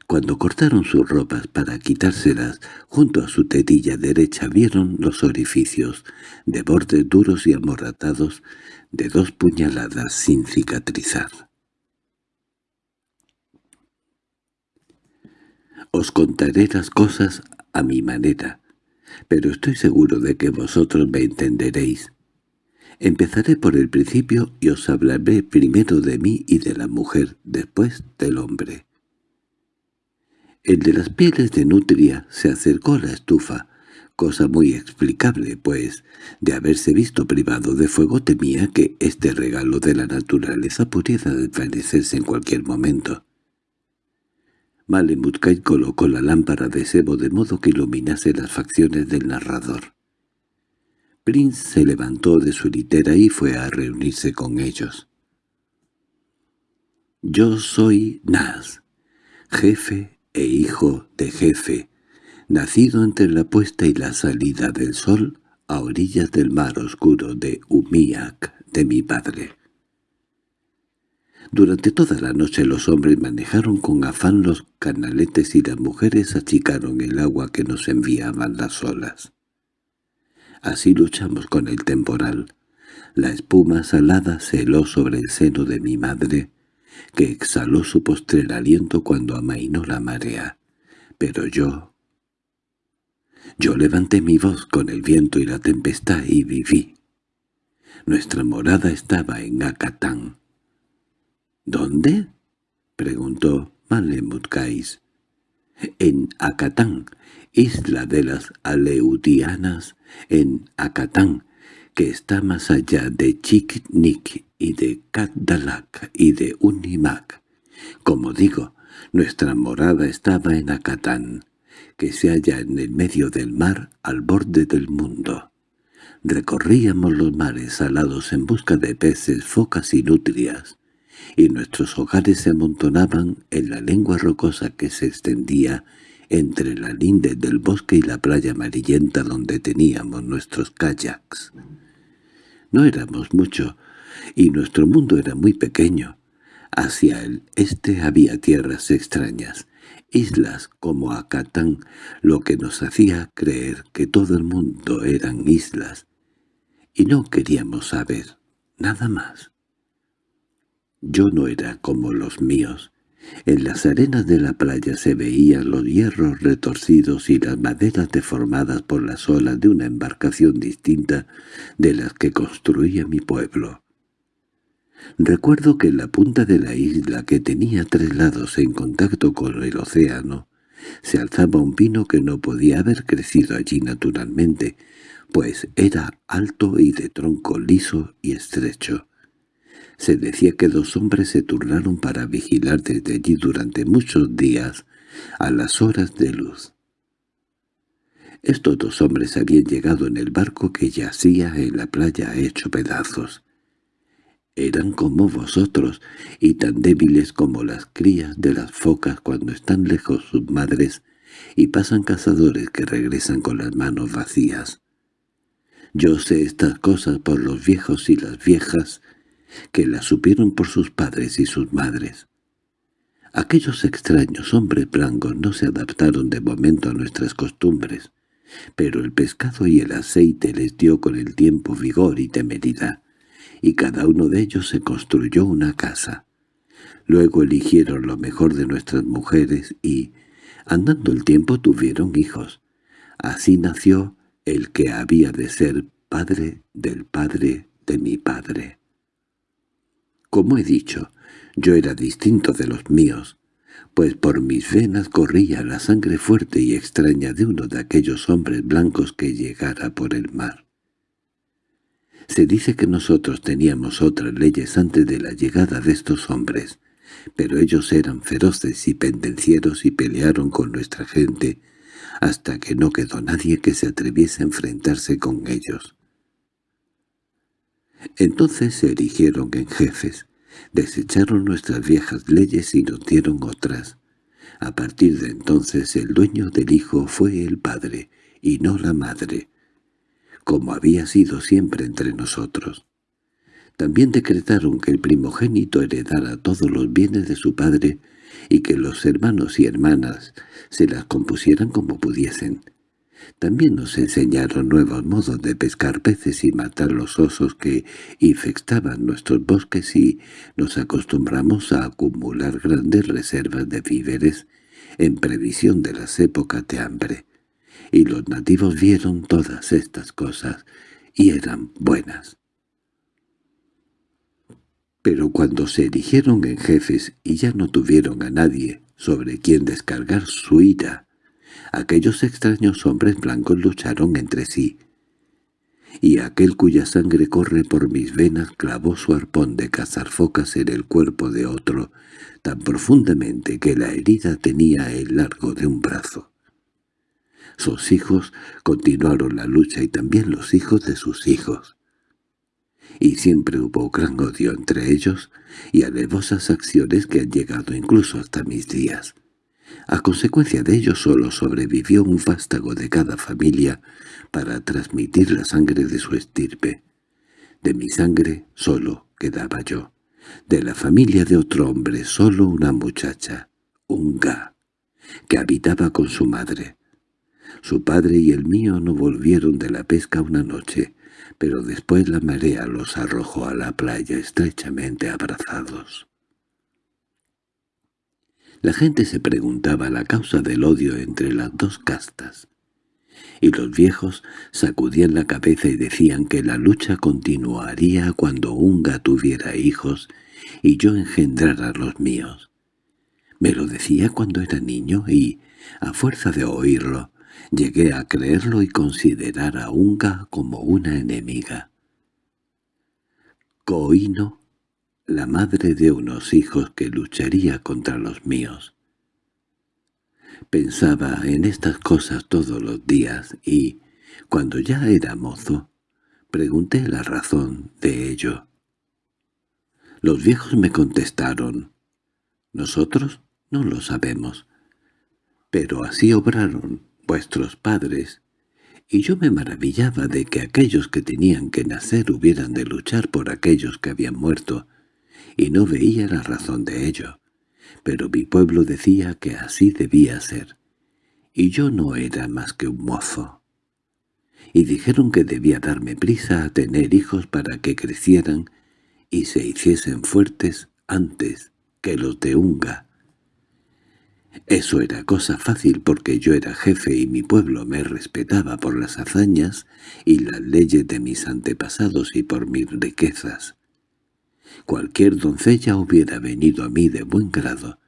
Cuando cortaron sus ropas para quitárselas, junto a su tetilla derecha vieron los orificios, de bordes duros y amorratados, de dos puñaladas sin cicatrizar. Os contaré las cosas a mi manera. pero estoy seguro de que vosotros me entenderéis. Empezaré por el principio y os hablaré primero de mí y de la mujer, después del hombre. El de las pieles de nutria se acercó a la estufa, cosa muy explicable, pues, de haberse visto privado de fuego temía que este regalo de la naturaleza pudiera desvanecerse en cualquier momento. Malemutkai colocó la lámpara de sebo de modo que iluminase las facciones del narrador. Prince se levantó de su litera y fue a reunirse con ellos. «Yo soy Nas, jefe e hijo de jefe, nacido entre la puesta y la salida del sol a orillas del mar oscuro de Umiak, de mi padre. Durante toda la noche los hombres manejaron con afán los canaletes y las mujeres achicaron el agua que nos enviaban las olas. Así luchamos con el temporal. La espuma salada se heló sobre el seno de mi madre, que exhaló su postrer aliento cuando amainó la marea. Pero yo... Yo levanté mi voz con el viento y la tempestad y viví. Nuestra morada estaba en Acatán. —¿Dónde? —preguntó Malemutkais. —En Acatán, isla de las Aleutianas, en Acatán, que está más allá de Chiknik y de Katdalak y de Unimak. Como digo, nuestra morada estaba en Acatán, que se halla en el medio del mar al borde del mundo. Recorríamos los mares salados en busca de peces, focas y nutrias, y nuestros hogares se amontonaban en la lengua rocosa que se extendía entre la linde del bosque y la playa amarillenta donde teníamos nuestros kayaks. No éramos mucho, y nuestro mundo era muy pequeño. Hacia el este había tierras extrañas, islas como Acatán, lo que nos hacía creer que todo el mundo eran islas, y no queríamos saber nada más. Yo no era como los míos, en las arenas de la playa se veían los hierros retorcidos y las maderas deformadas por las olas de una embarcación distinta de las que construía mi pueblo. Recuerdo que en la punta de la isla, que tenía tres lados en contacto con el océano, se alzaba un pino que no podía haber crecido allí naturalmente, pues era alto y de tronco liso y estrecho. Se decía que dos hombres se turnaron para vigilar desde allí durante muchos días, a las horas de luz. Estos dos hombres habían llegado en el barco que yacía en la playa hecho pedazos. Eran como vosotros, y tan débiles como las crías de las focas cuando están lejos sus madres y pasan cazadores que regresan con las manos vacías. Yo sé estas cosas por los viejos y las viejas que la supieron por sus padres y sus madres. Aquellos extraños hombres blancos no se adaptaron de momento a nuestras costumbres, pero el pescado y el aceite les dio con el tiempo vigor y temeridad, y cada uno de ellos se construyó una casa. Luego eligieron lo mejor de nuestras mujeres y, andando el tiempo, tuvieron hijos. Así nació el que había de ser padre del padre de mi padre. Como he dicho, yo era distinto de los míos, pues por mis venas corría la sangre fuerte y extraña de uno de aquellos hombres blancos que llegara por el mar. Se dice que nosotros teníamos otras leyes antes de la llegada de estos hombres, pero ellos eran feroces y pendencieros y pelearon con nuestra gente hasta que no quedó nadie que se atreviese a enfrentarse con ellos. Entonces se erigieron en jefes, desecharon nuestras viejas leyes y nos dieron otras. A partir de entonces el dueño del hijo fue el padre, y no la madre, como había sido siempre entre nosotros. También decretaron que el primogénito heredara todos los bienes de su padre y que los hermanos y hermanas se las compusieran como pudiesen. También nos enseñaron nuevos modos de pescar peces y matar los osos que infectaban nuestros bosques y nos acostumbramos a acumular grandes reservas de víveres en previsión de las épocas de hambre. y los nativos vieron todas estas cosas, y eran buenas. Pero cuando se erigieron en jefes y ya no tuvieron a nadie sobre quien descargar su ira, aquellos extraños hombres blancos lucharon entre sí, y aquel cuya sangre corre por mis venas clavó su arpón de cazar focas en el cuerpo de otro, tan profundamente que la herida tenía el largo de un brazo. Sus hijos continuaron la lucha y también los hijos de sus hijos. Y siempre hubo gran odio entre ellos y alevosas acciones que han llegado incluso hasta mis días. A consecuencia de ello solo sobrevivió un vástago de cada familia para transmitir la sangre de su estirpe. De mi sangre solo quedaba yo. De la familia de otro hombre solo una muchacha, Unga, que habitaba con su madre. Su padre y el mío no volvieron de la pesca una noche, pero después la marea los arrojó a la playa estrechamente abrazados. La gente se preguntaba la causa del odio entre las dos castas, y los viejos sacudían la cabeza y decían que la lucha continuaría cuando Unga tuviera hijos y yo engendrara los míos. Me lo decía cuando era niño y, a fuerza de oírlo, llegué a creerlo y considerar a Unga como una enemiga. Coino la madre de unos hijos que lucharía contra los míos. Pensaba en estas cosas todos los días y, cuando ya era mozo, pregunté la razón de ello. Los viejos me contestaron, «Nosotros no lo sabemos, pero así obraron vuestros padres y yo me maravillaba de que aquellos que tenían que nacer hubieran de luchar por aquellos que habían muerto, y no veía la razón de ello. Pero mi pueblo decía que así debía ser, y yo no era más que un mozo. Y dijeron que debía darme prisa a tener hijos para que crecieran y se hiciesen fuertes antes que los de Unga. Eso era cosa fácil porque yo era jefe y mi pueblo me respetaba por las hazañas y las leyes de mis antepasados y por mis riquezas. Cualquier doncella hubiera venido a mí de buen grado,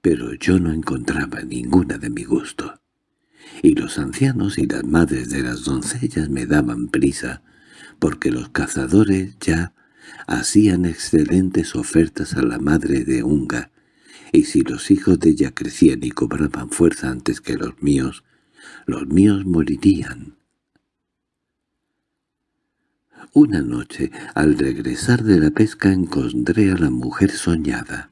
pero yo no encontraba ninguna de mi gusto. Y los ancianos y las madres de las doncellas me daban prisa, porque los cazadores ya hacían excelentes ofertas a la madre de Unga, y si los hijos de ella crecían y cobraban fuerza antes que los míos, los míos morirían. Una noche, al regresar de la pesca, encontré a la mujer soñada.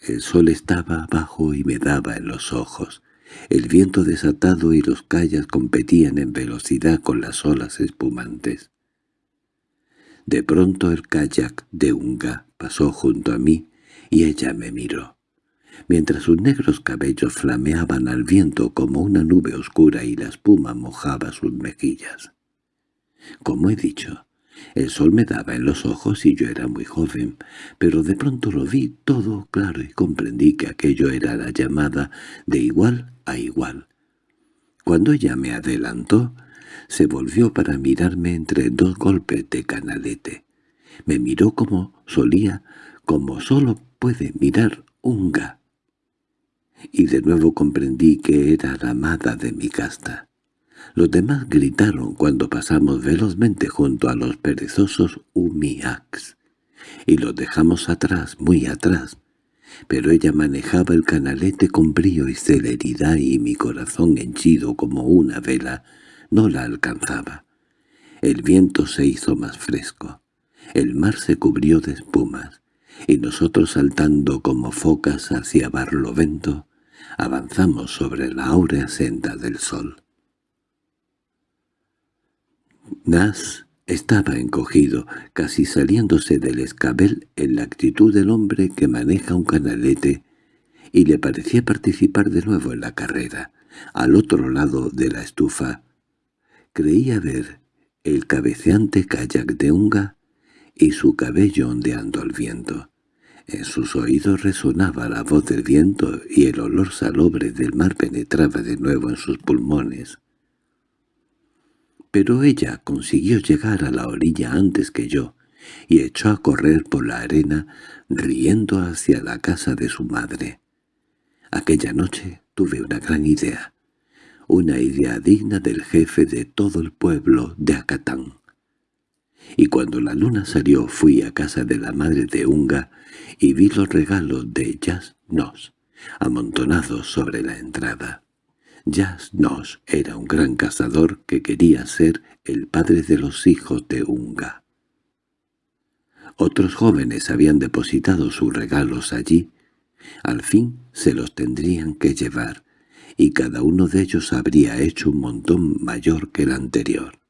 El sol estaba abajo y me daba en los ojos. El viento desatado y los callas competían en velocidad con las olas espumantes. De pronto el kayak de Unga pasó junto a mí y ella me miró, mientras sus negros cabellos flameaban al viento como una nube oscura y la espuma mojaba sus mejillas. Como he dicho, el sol me daba en los ojos y yo era muy joven, pero de pronto lo vi todo claro y comprendí que aquello era la llamada de igual a igual. Cuando ella me adelantó, se volvió para mirarme entre dos golpes de canalete. Me miró como solía, como solo puede mirar un ga. Y de nuevo comprendí que era la amada de mi casta. Los demás gritaron cuando pasamos velozmente junto a los perezosos Umiaks, y los dejamos atrás, muy atrás. Pero ella manejaba el canalete con brío y celeridad y mi corazón henchido como una vela no la alcanzaba. El viento se hizo más fresco, el mar se cubrió de espumas, y nosotros saltando como focas hacia Barlovento, avanzamos sobre la áurea senda del sol. Nas estaba encogido, casi saliéndose del escabel en la actitud del hombre que maneja un canalete, y le parecía participar de nuevo en la carrera. Al otro lado de la estufa creía ver el cabeceante kayak de Unga y su cabello ondeando al viento. En sus oídos resonaba la voz del viento y el olor salobre del mar penetraba de nuevo en sus pulmones. Pero ella consiguió llegar a la orilla antes que yo, y echó a correr por la arena, riendo hacia la casa de su madre. Aquella noche tuve una gran idea, una idea digna del jefe de todo el pueblo de Acatán. Y cuando la luna salió fui a casa de la madre de Unga y vi los regalos de Nos amontonados sobre la entrada. Nos era un gran cazador que quería ser el padre de los hijos de Unga. Otros jóvenes habían depositado sus regalos allí. Al fin se los tendrían que llevar, y cada uno de ellos habría hecho un montón mayor que el anterior.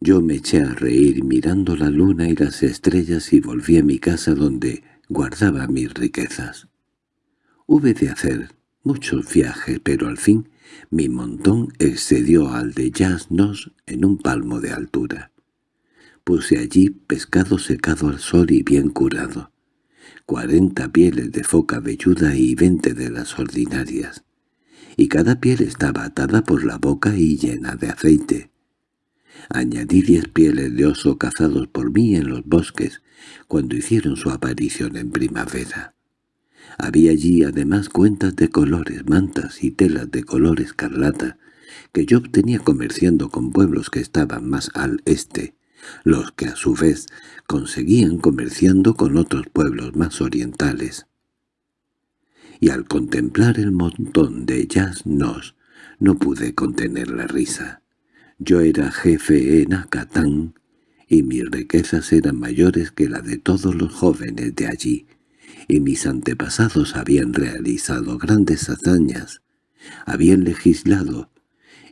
Yo me eché a reír mirando la luna y las estrellas y volví a mi casa donde guardaba mis riquezas. Hube de hacer muchos viajes, pero al fin mi montón excedió al de Yasnos en un palmo de altura. Puse allí pescado secado al sol y bien curado, cuarenta pieles de foca velluda y veinte de las ordinarias, y cada piel estaba atada por la boca y llena de aceite. Añadí diez pieles de oso cazados por mí en los bosques, cuando hicieron su aparición en primavera. Había allí además cuentas de colores, mantas y telas de color escarlata, que yo obtenía comerciando con pueblos que estaban más al este, los que a su vez conseguían comerciando con otros pueblos más orientales. Y al contemplar el montón de Yasnos no pude contener la risa. Yo era jefe en Acatán, y mis riquezas eran mayores que la de todos los jóvenes de allí, y mis antepasados habían realizado grandes hazañas, habían legislado,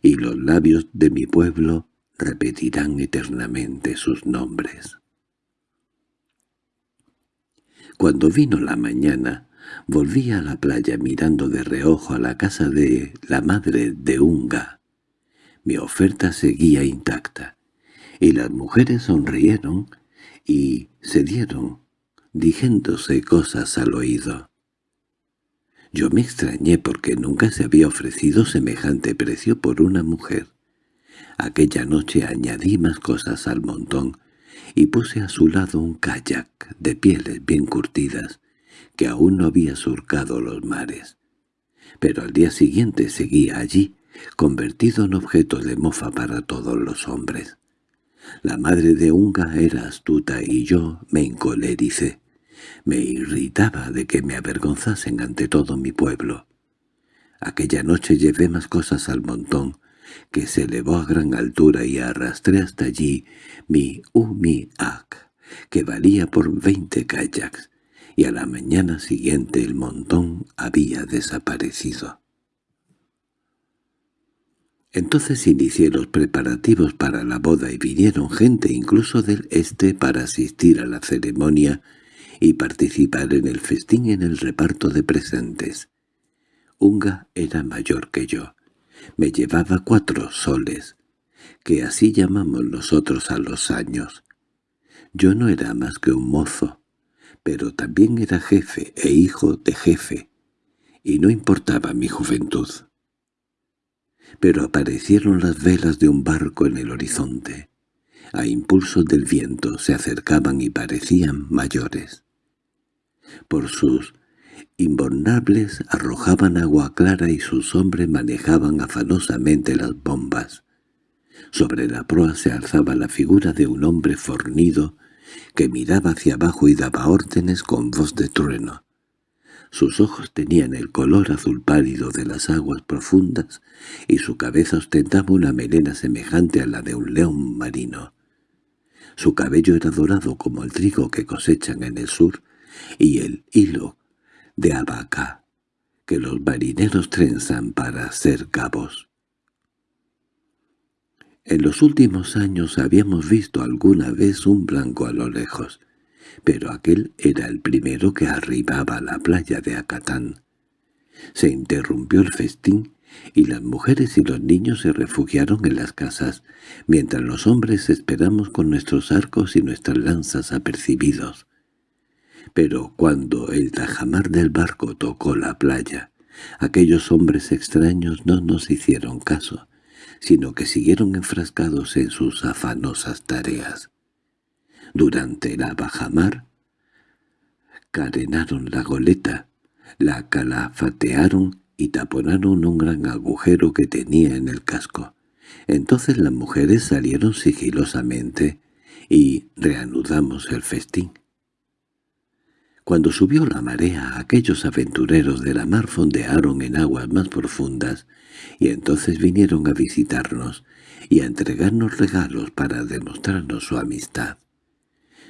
y los labios de mi pueblo repetirán eternamente sus nombres. Cuando vino la mañana, volví a la playa mirando de reojo a la casa de la madre de Unga, mi oferta seguía intacta, y las mujeres sonrieron y se dieron, dijéndose cosas al oído. Yo me extrañé porque nunca se había ofrecido semejante precio por una mujer. Aquella noche añadí más cosas al montón y puse a su lado un kayak de pieles bien curtidas que aún no había surcado los mares. Pero al día siguiente seguía allí, convertido en objeto de mofa para todos los hombres. La madre de Unga era astuta y yo me encolericé. Me irritaba de que me avergonzasen ante todo mi pueblo. Aquella noche llevé más cosas al montón, que se elevó a gran altura y arrastré hasta allí mi umi-ak, que valía por veinte kayaks, y a la mañana siguiente el montón había desaparecido. Entonces inicié los preparativos para la boda y vinieron gente incluso del este para asistir a la ceremonia y participar en el festín en el reparto de presentes. Unga era mayor que yo. Me llevaba cuatro soles, que así llamamos nosotros a los años. Yo no era más que un mozo, pero también era jefe e hijo de jefe, y no importaba mi juventud pero aparecieron las velas de un barco en el horizonte. A impulsos del viento se acercaban y parecían mayores. Por sus inbornables arrojaban agua clara y sus hombres manejaban afanosamente las bombas. Sobre la proa se alzaba la figura de un hombre fornido que miraba hacia abajo y daba órdenes con voz de trueno. Sus ojos tenían el color azul pálido de las aguas profundas y su cabeza ostentaba una melena semejante a la de un león marino. Su cabello era dorado como el trigo que cosechan en el sur y el hilo de abaca que los marineros trenzan para hacer cabos. En los últimos años habíamos visto alguna vez un blanco a lo lejos, pero aquel era el primero que arribaba a la playa de Acatán. Se interrumpió el festín y las mujeres y los niños se refugiaron en las casas, mientras los hombres esperamos con nuestros arcos y nuestras lanzas apercibidos. Pero cuando el tajamar del barco tocó la playa, aquellos hombres extraños no nos hicieron caso, sino que siguieron enfrascados en sus afanosas tareas. Durante la bajamar, carenaron la goleta, la calafatearon y taponaron un gran agujero que tenía en el casco. Entonces las mujeres salieron sigilosamente y reanudamos el festín. Cuando subió la marea, aquellos aventureros de la mar fondearon en aguas más profundas, y entonces vinieron a visitarnos y a entregarnos regalos para demostrarnos su amistad.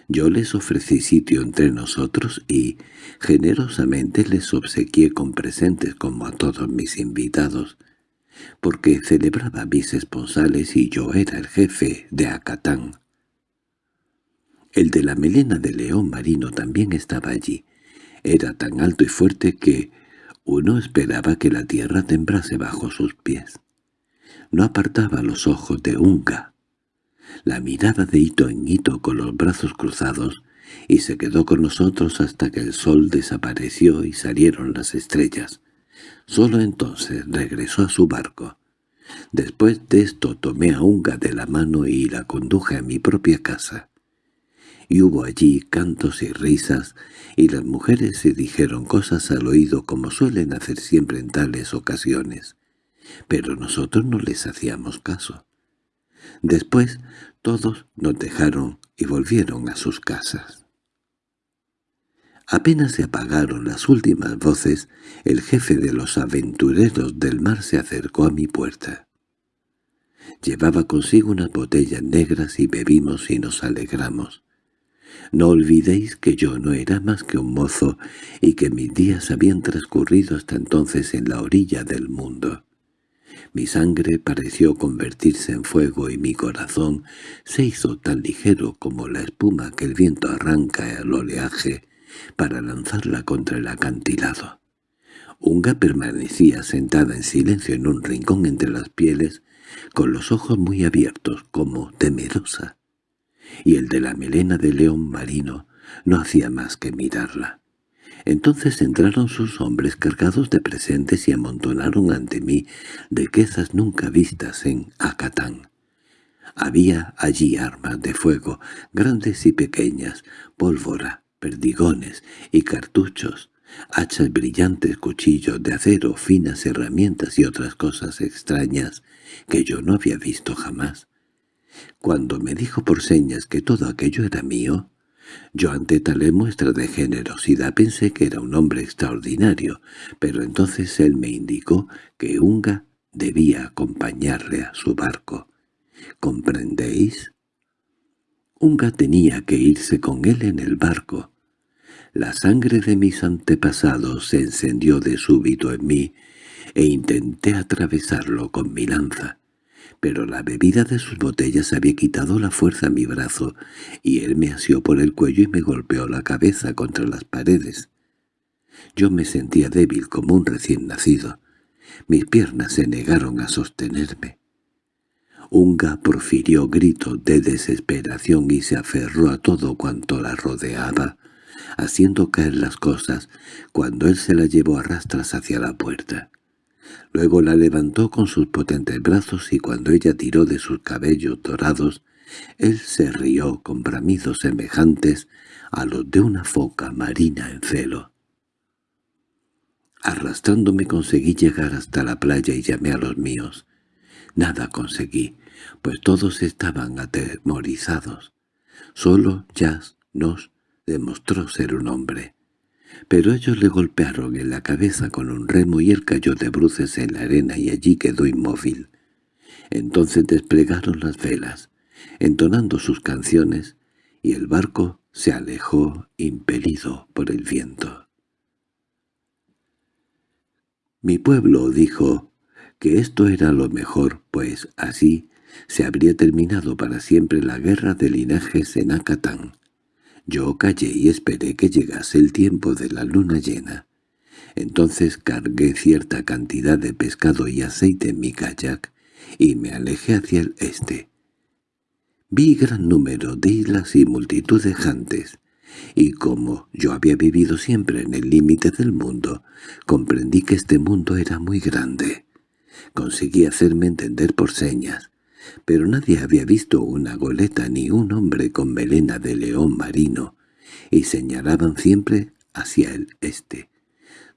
Yo les ofrecí sitio entre nosotros y generosamente les obsequié con presentes como a todos mis invitados, porque celebraba mis esponsales y yo era el jefe de Acatán. El de la melena de león marino también estaba allí. Era tan alto y fuerte que uno esperaba que la tierra tembrase bajo sus pies. No apartaba los ojos de Unga. La mirada de hito en hito con los brazos cruzados y se quedó con nosotros hasta que el sol desapareció y salieron las estrellas. Solo entonces regresó a su barco. Después de esto tomé a Unga de la mano y la conduje a mi propia casa y hubo allí cantos y risas, y las mujeres se dijeron cosas al oído como suelen hacer siempre en tales ocasiones. Pero nosotros no les hacíamos caso. Después todos nos dejaron y volvieron a sus casas. Apenas se apagaron las últimas voces, el jefe de los aventureros del mar se acercó a mi puerta. Llevaba consigo unas botellas negras y bebimos y nos alegramos. No olvidéis que yo no era más que un mozo y que mis días habían transcurrido hasta entonces en la orilla del mundo. Mi sangre pareció convertirse en fuego y mi corazón se hizo tan ligero como la espuma que el viento arranca al oleaje para lanzarla contra el acantilado. Unga permanecía sentada en silencio en un rincón entre las pieles, con los ojos muy abiertos, como temerosa y el de la melena de león marino no hacía más que mirarla. Entonces entraron sus hombres cargados de presentes y amontonaron ante mí riquezas nunca vistas en Acatán. Había allí armas de fuego, grandes y pequeñas, pólvora, perdigones y cartuchos, hachas brillantes, cuchillos de acero, finas herramientas y otras cosas extrañas que yo no había visto jamás. Cuando me dijo por señas que todo aquello era mío, yo ante tal muestra de generosidad pensé que era un hombre extraordinario, pero entonces él me indicó que Unga debía acompañarle a su barco. ¿Comprendéis? Unga tenía que irse con él en el barco. La sangre de mis antepasados se encendió de súbito en mí, e intenté atravesarlo con mi lanza pero la bebida de sus botellas había quitado la fuerza a mi brazo, y él me asió por el cuello y me golpeó la cabeza contra las paredes. Yo me sentía débil como un recién nacido. Mis piernas se negaron a sostenerme. Unga profirió gritos de desesperación y se aferró a todo cuanto la rodeaba, haciendo caer las cosas cuando él se la llevó a rastras hacia la puerta. Luego la levantó con sus potentes brazos y cuando ella tiró de sus cabellos dorados, él se rió con bramidos semejantes a los de una foca marina en celo. Arrastrándome conseguí llegar hasta la playa y llamé a los míos. Nada conseguí, pues todos estaban atemorizados. Solo Jazz nos demostró ser un hombre pero ellos le golpearon en la cabeza con un remo y él cayó de bruces en la arena y allí quedó inmóvil. Entonces desplegaron las velas, entonando sus canciones, y el barco se alejó impelido por el viento. Mi pueblo dijo que esto era lo mejor, pues así se habría terminado para siempre la guerra de linajes en Acatán. Yo callé y esperé que llegase el tiempo de la luna llena. Entonces cargué cierta cantidad de pescado y aceite en mi kayak y me alejé hacia el este. Vi gran número de islas y multitud de jantes, y como yo había vivido siempre en el límite del mundo, comprendí que este mundo era muy grande. Conseguí hacerme entender por señas, pero nadie había visto una goleta ni un hombre con melena de león marino, y señalaban siempre hacia el este.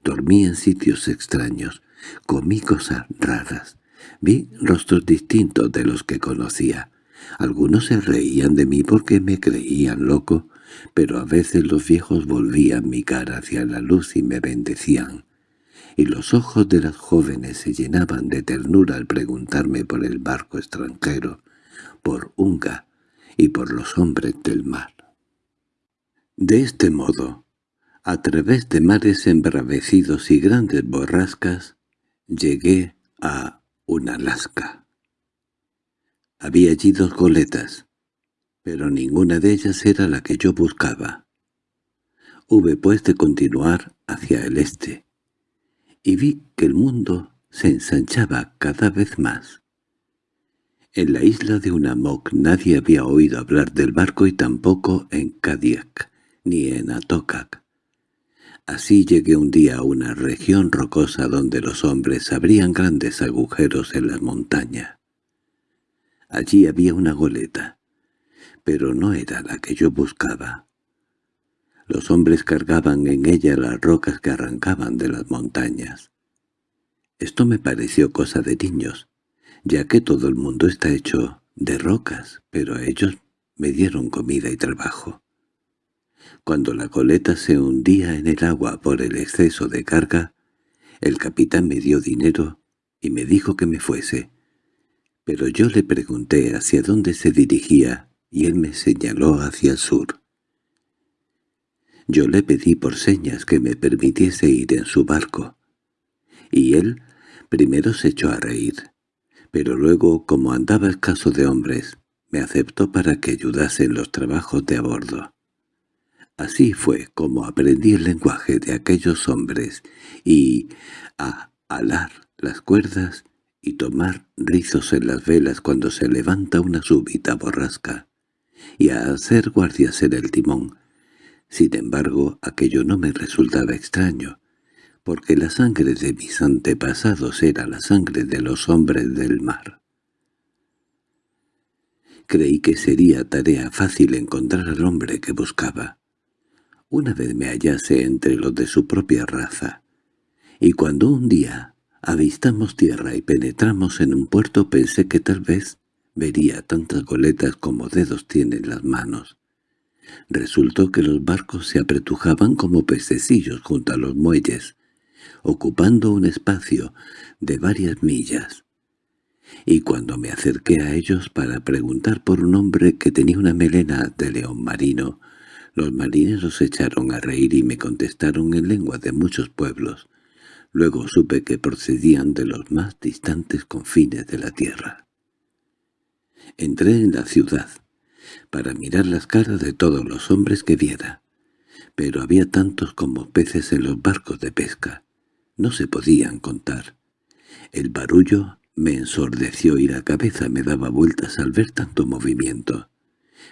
Dormí en sitios extraños, comí cosas raras, vi rostros distintos de los que conocía. Algunos se reían de mí porque me creían loco, pero a veces los viejos volvían mi cara hacia la luz y me bendecían y los ojos de las jóvenes se llenaban de ternura al preguntarme por el barco extranjero, por Unga y por los hombres del mar. De este modo, a través de mares embravecidos y grandes borrascas, llegué a Unalaska. Había allí dos goletas, pero ninguna de ellas era la que yo buscaba. Hube pues de continuar hacia el este, y vi que el mundo se ensanchaba cada vez más. En la isla de Unamoc nadie había oído hablar del barco y tampoco en Kadiak ni en Atokac. Así llegué un día a una región rocosa donde los hombres abrían grandes agujeros en la montaña. Allí había una goleta, pero no era la que yo buscaba. Los hombres cargaban en ella las rocas que arrancaban de las montañas. Esto me pareció cosa de niños, ya que todo el mundo está hecho de rocas, pero ellos me dieron comida y trabajo. Cuando la coleta se hundía en el agua por el exceso de carga, el capitán me dio dinero y me dijo que me fuese. Pero yo le pregunté hacia dónde se dirigía y él me señaló hacia el sur. Yo le pedí por señas que me permitiese ir en su barco. Y él primero se echó a reír, pero luego, como andaba escaso de hombres, me aceptó para que ayudase en los trabajos de a bordo. Así fue como aprendí el lenguaje de aquellos hombres y a alar las cuerdas y tomar rizos en las velas cuando se levanta una súbita borrasca, y a hacer guardias en el timón, sin embargo, aquello no me resultaba extraño, porque la sangre de mis antepasados era la sangre de los hombres del mar. Creí que sería tarea fácil encontrar al hombre que buscaba. Una vez me hallase entre los de su propia raza, y cuando un día avistamos tierra y penetramos en un puerto pensé que tal vez vería tantas goletas como dedos tienen las manos. Resultó que los barcos se apretujaban como pececillos junto a los muelles, ocupando un espacio de varias millas. Y cuando me acerqué a ellos para preguntar por un hombre que tenía una melena de león marino, los marineros echaron a reír y me contestaron en lengua de muchos pueblos. Luego supe que procedían de los más distantes confines de la tierra. Entré en la ciudad, para mirar las caras de todos los hombres que viera. Pero había tantos como peces en los barcos de pesca. No se podían contar. El barullo me ensordeció y la cabeza me daba vueltas al ver tanto movimiento.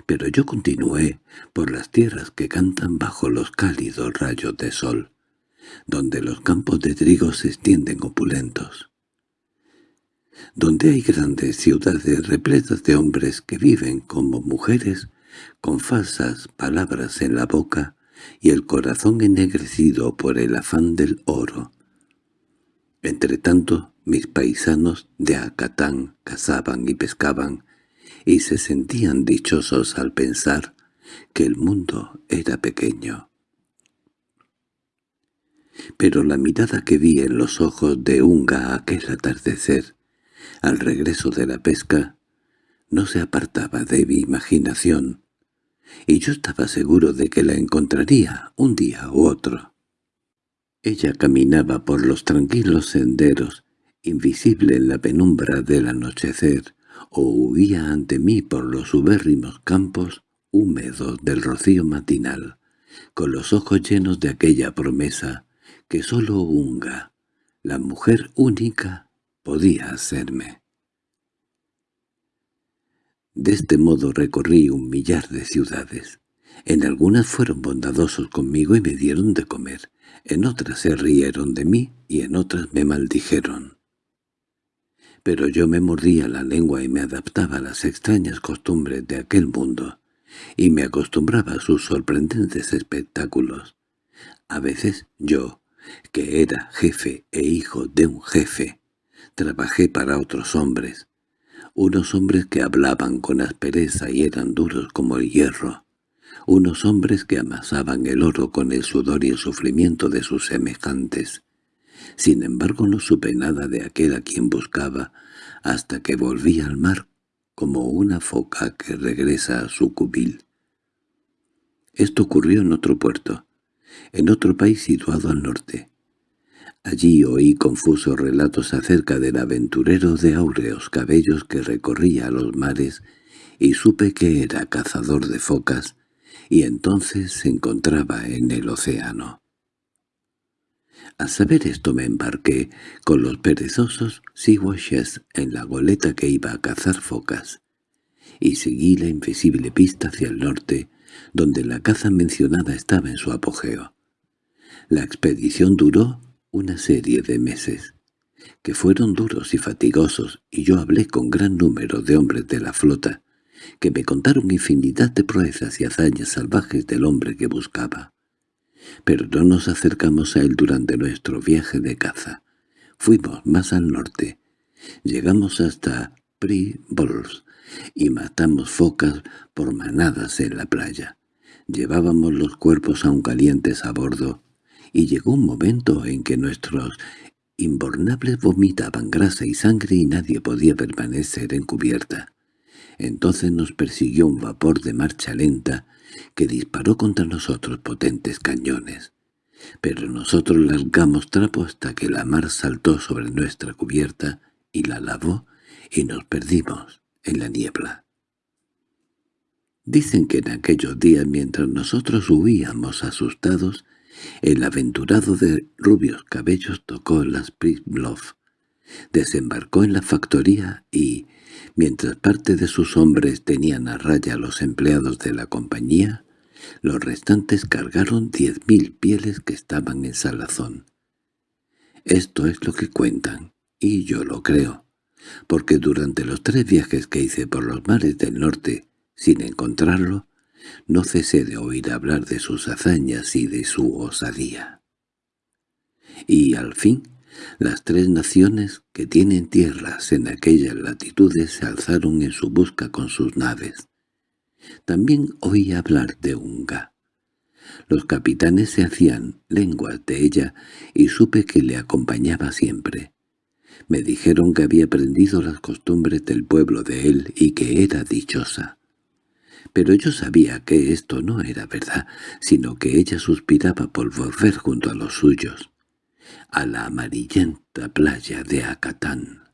Pero yo continué por las tierras que cantan bajo los cálidos rayos de sol, donde los campos de trigo se extienden opulentos donde hay grandes ciudades repletas de hombres que viven como mujeres, con falsas palabras en la boca y el corazón ennegrecido por el afán del oro. Entretanto, mis paisanos de Acatán cazaban y pescaban, y se sentían dichosos al pensar que el mundo era pequeño. Pero la mirada que vi en los ojos de Unga aquel atardecer al regreso de la pesca, no se apartaba de mi imaginación, y yo estaba seguro de que la encontraría un día u otro. Ella caminaba por los tranquilos senderos, invisible en la penumbra del anochecer, o huía ante mí por los ubérrimos campos húmedos del rocío matinal, con los ojos llenos de aquella promesa que sólo Unga, la mujer única, podía hacerme. De este modo recorrí un millar de ciudades. En algunas fueron bondadosos conmigo y me dieron de comer, en otras se rieron de mí y en otras me maldijeron. Pero yo me mordía la lengua y me adaptaba a las extrañas costumbres de aquel mundo, y me acostumbraba a sus sorprendentes espectáculos. A veces yo, que era jefe e hijo de un jefe, trabajé para otros hombres, unos hombres que hablaban con aspereza y eran duros como el hierro, unos hombres que amasaban el oro con el sudor y el sufrimiento de sus semejantes. Sin embargo no supe nada de aquel a quien buscaba hasta que volví al mar como una foca que regresa a su cubil. Esto ocurrió en otro puerto, en otro país situado al norte. Allí oí confusos relatos acerca del aventurero de áureos cabellos que recorría los mares y supe que era cazador de focas y entonces se encontraba en el océano. Al saber esto me embarqué con los perezosos Siwashes en la goleta que iba a cazar focas, y seguí la invisible pista hacia el norte, donde la caza mencionada estaba en su apogeo. La expedición duró una serie de meses, que fueron duros y fatigosos, y yo hablé con gran número de hombres de la flota, que me contaron infinidad de proezas y hazañas salvajes del hombre que buscaba. Pero no nos acercamos a él durante nuestro viaje de caza. Fuimos más al norte. Llegamos hasta Pre-Bols y matamos focas por manadas en la playa. Llevábamos los cuerpos aún calientes a bordo, y llegó un momento en que nuestros inbornables vomitaban grasa y sangre y nadie podía permanecer en cubierta. Entonces nos persiguió un vapor de marcha lenta que disparó contra nosotros potentes cañones. Pero nosotros largamos trapo hasta que la mar saltó sobre nuestra cubierta y la lavó y nos perdimos en la niebla. Dicen que en aquellos días mientras nosotros huíamos asustados, el aventurado de rubios cabellos tocó las Prislov, desembarcó en la factoría y, Mientras parte de sus hombres tenían a raya a los empleados de la compañía, los restantes cargaron diez mil pieles que estaban en salazón. Esto es lo que cuentan, y yo lo creo, porque durante los tres viajes que hice por los mares del norte, sin encontrarlo, no cesé de oír hablar de sus hazañas y de su osadía. Y al fin las tres naciones que tienen tierras en aquellas latitudes se alzaron en su busca con sus naves. También oí hablar de Unga. Los capitanes se hacían lenguas de ella y supe que le acompañaba siempre. Me dijeron que había aprendido las costumbres del pueblo de él y que era dichosa. Pero yo sabía que esto no era verdad, sino que ella suspiraba por volver junto a los suyos a la amarillenta playa de Acatán.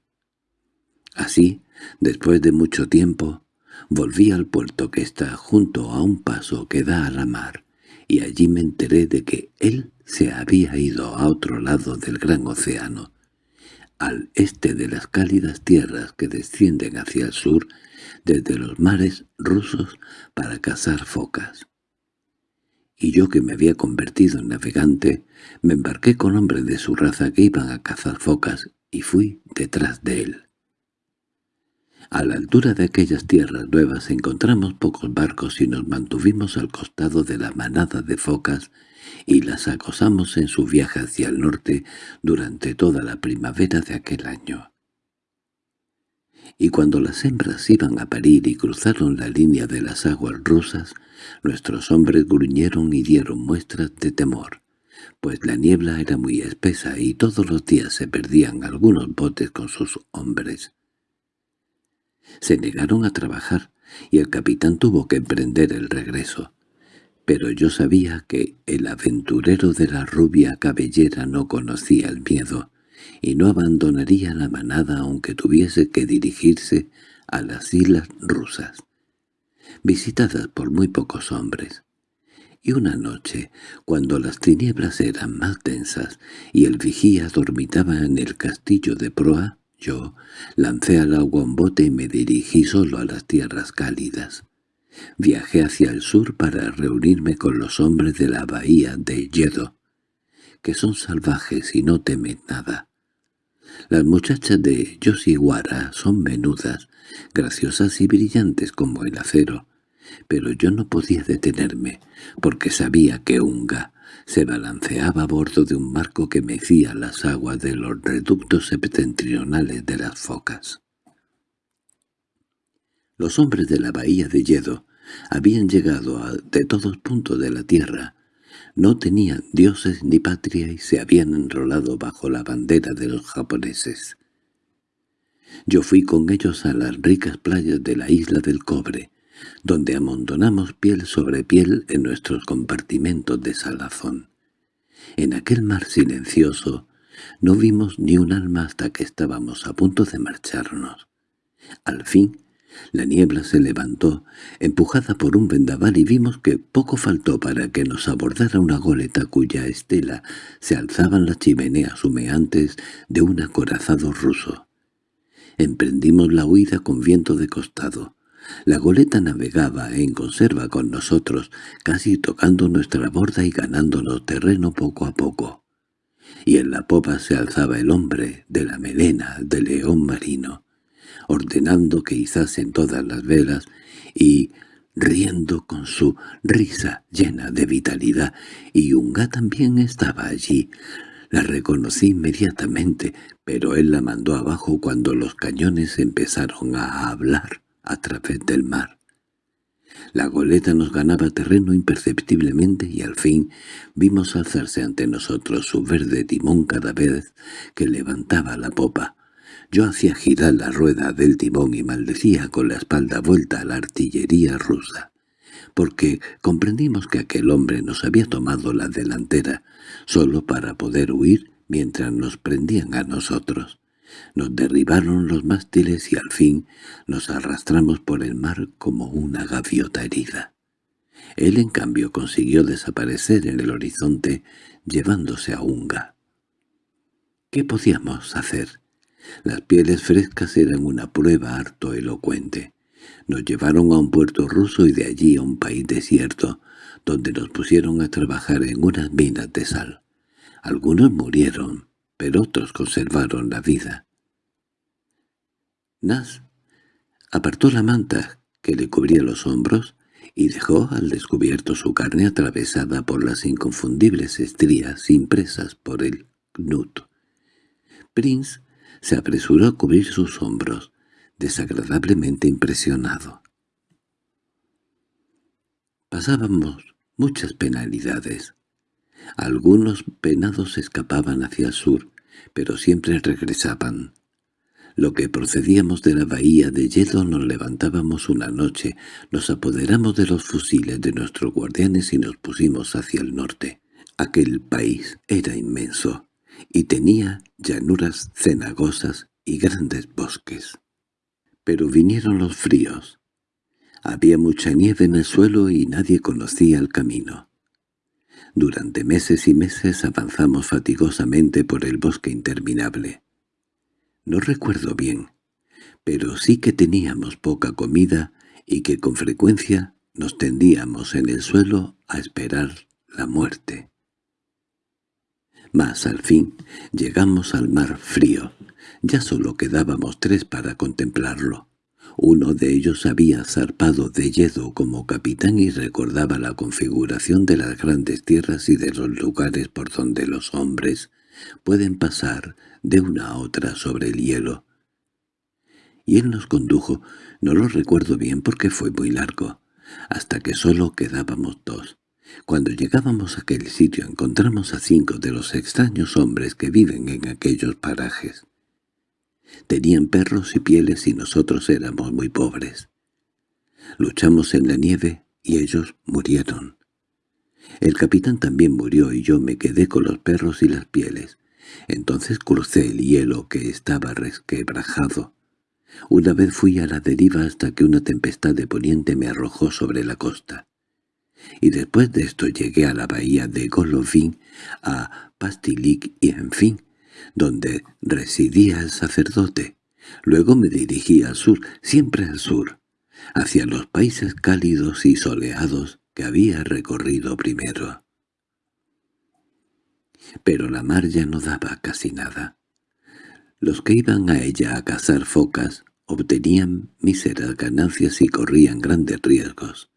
Así, después de mucho tiempo, volví al puerto que está junto a un paso que da a la mar, y allí me enteré de que él se había ido a otro lado del gran océano, al este de las cálidas tierras que descienden hacia el sur desde los mares rusos para cazar focas y yo que me había convertido en navegante, me embarqué con hombres de su raza que iban a cazar focas y fui detrás de él. A la altura de aquellas tierras nuevas encontramos pocos barcos y nos mantuvimos al costado de la manada de focas y las acosamos en su viaje hacia el norte durante toda la primavera de aquel año y cuando las hembras iban a parir y cruzaron la línea de las aguas rusas, nuestros hombres gruñeron y dieron muestras de temor, pues la niebla era muy espesa y todos los días se perdían algunos botes con sus hombres. Se negaron a trabajar y el capitán tuvo que emprender el regreso. Pero yo sabía que el aventurero de la rubia cabellera no conocía el miedo, y no abandonaría la manada aunque tuviese que dirigirse a las islas rusas, visitadas por muy pocos hombres. Y una noche, cuando las tinieblas eran más densas y el vigía dormitaba en el castillo de proa, yo lancé al agua un bote y me dirigí solo a las tierras cálidas. Viajé hacia el sur para reunirme con los hombres de la bahía de Yedo, que son salvajes y no temen nada. Las muchachas de Yoshiwara son menudas, graciosas y brillantes como el acero, pero yo no podía detenerme, porque sabía que Unga se balanceaba a bordo de un marco que mecía las aguas de los reductos septentrionales de las focas. Los hombres de la bahía de Yedo habían llegado a, de todos puntos de la tierra, no tenían dioses ni patria y se habían enrolado bajo la bandera de los japoneses. Yo fui con ellos a las ricas playas de la isla del Cobre, donde amontonamos piel sobre piel en nuestros compartimentos de salazón. En aquel mar silencioso no vimos ni un alma hasta que estábamos a punto de marcharnos. Al fin la niebla se levantó, empujada por un vendaval, y vimos que poco faltó para que nos abordara una goleta cuya estela se alzaban las chimeneas humeantes de un acorazado ruso. Emprendimos la huida con viento de costado. La goleta navegaba en conserva con nosotros, casi tocando nuestra borda y ganándonos terreno poco a poco. Y en la popa se alzaba el hombre de la melena del león marino ordenando que izasen todas las velas y riendo con su risa llena de vitalidad, y Unga también estaba allí. La reconocí inmediatamente, pero él la mandó abajo cuando los cañones empezaron a hablar a través del mar. La goleta nos ganaba terreno imperceptiblemente y al fin vimos alzarse ante nosotros su verde timón cada vez que levantaba la popa. Yo hacía girar la rueda del timón y maldecía con la espalda vuelta a la artillería rusa, porque comprendimos que aquel hombre nos había tomado la delantera solo para poder huir mientras nos prendían a nosotros. Nos derribaron los mástiles y al fin nos arrastramos por el mar como una gaviota herida. Él, en cambio, consiguió desaparecer en el horizonte llevándose a Unga. ¿Qué podíamos hacer? Las pieles frescas eran una prueba harto elocuente. Nos llevaron a un puerto ruso y de allí a un país desierto, donde nos pusieron a trabajar en unas minas de sal. Algunos murieron, pero otros conservaron la vida. Nas apartó la manta que le cubría los hombros y dejó al descubierto su carne atravesada por las inconfundibles estrías impresas por el knut. Prince se apresuró a cubrir sus hombros, desagradablemente impresionado. Pasábamos muchas penalidades. Algunos penados escapaban hacia el sur, pero siempre regresaban. Lo que procedíamos de la bahía de hielo nos levantábamos una noche, nos apoderamos de los fusiles de nuestros guardianes y nos pusimos hacia el norte. Aquel país era inmenso y tenía llanuras cenagosas y grandes bosques. Pero vinieron los fríos. Había mucha nieve en el suelo y nadie conocía el camino. Durante meses y meses avanzamos fatigosamente por el bosque interminable. No recuerdo bien, pero sí que teníamos poca comida y que con frecuencia nos tendíamos en el suelo a esperar la muerte. Mas al fin llegamos al mar frío. Ya solo quedábamos tres para contemplarlo. Uno de ellos había zarpado de Yedo como capitán y recordaba la configuración de las grandes tierras y de los lugares por donde los hombres pueden pasar de una a otra sobre el hielo. Y él nos condujo, no lo recuerdo bien porque fue muy largo, hasta que solo quedábamos dos. Cuando llegábamos a aquel sitio encontramos a cinco de los extraños hombres que viven en aquellos parajes. Tenían perros y pieles y nosotros éramos muy pobres. Luchamos en la nieve y ellos murieron. El capitán también murió y yo me quedé con los perros y las pieles. Entonces crucé el hielo que estaba resquebrajado. Una vez fui a la deriva hasta que una tempestad de poniente me arrojó sobre la costa y después de esto llegué a la bahía de Golovin, a Pastilik y en fin, donde residía el sacerdote. Luego me dirigí al sur, siempre al sur, hacia los países cálidos y soleados que había recorrido primero. Pero la mar ya no daba casi nada. Los que iban a ella a cazar focas obtenían míseras ganancias y corrían grandes riesgos.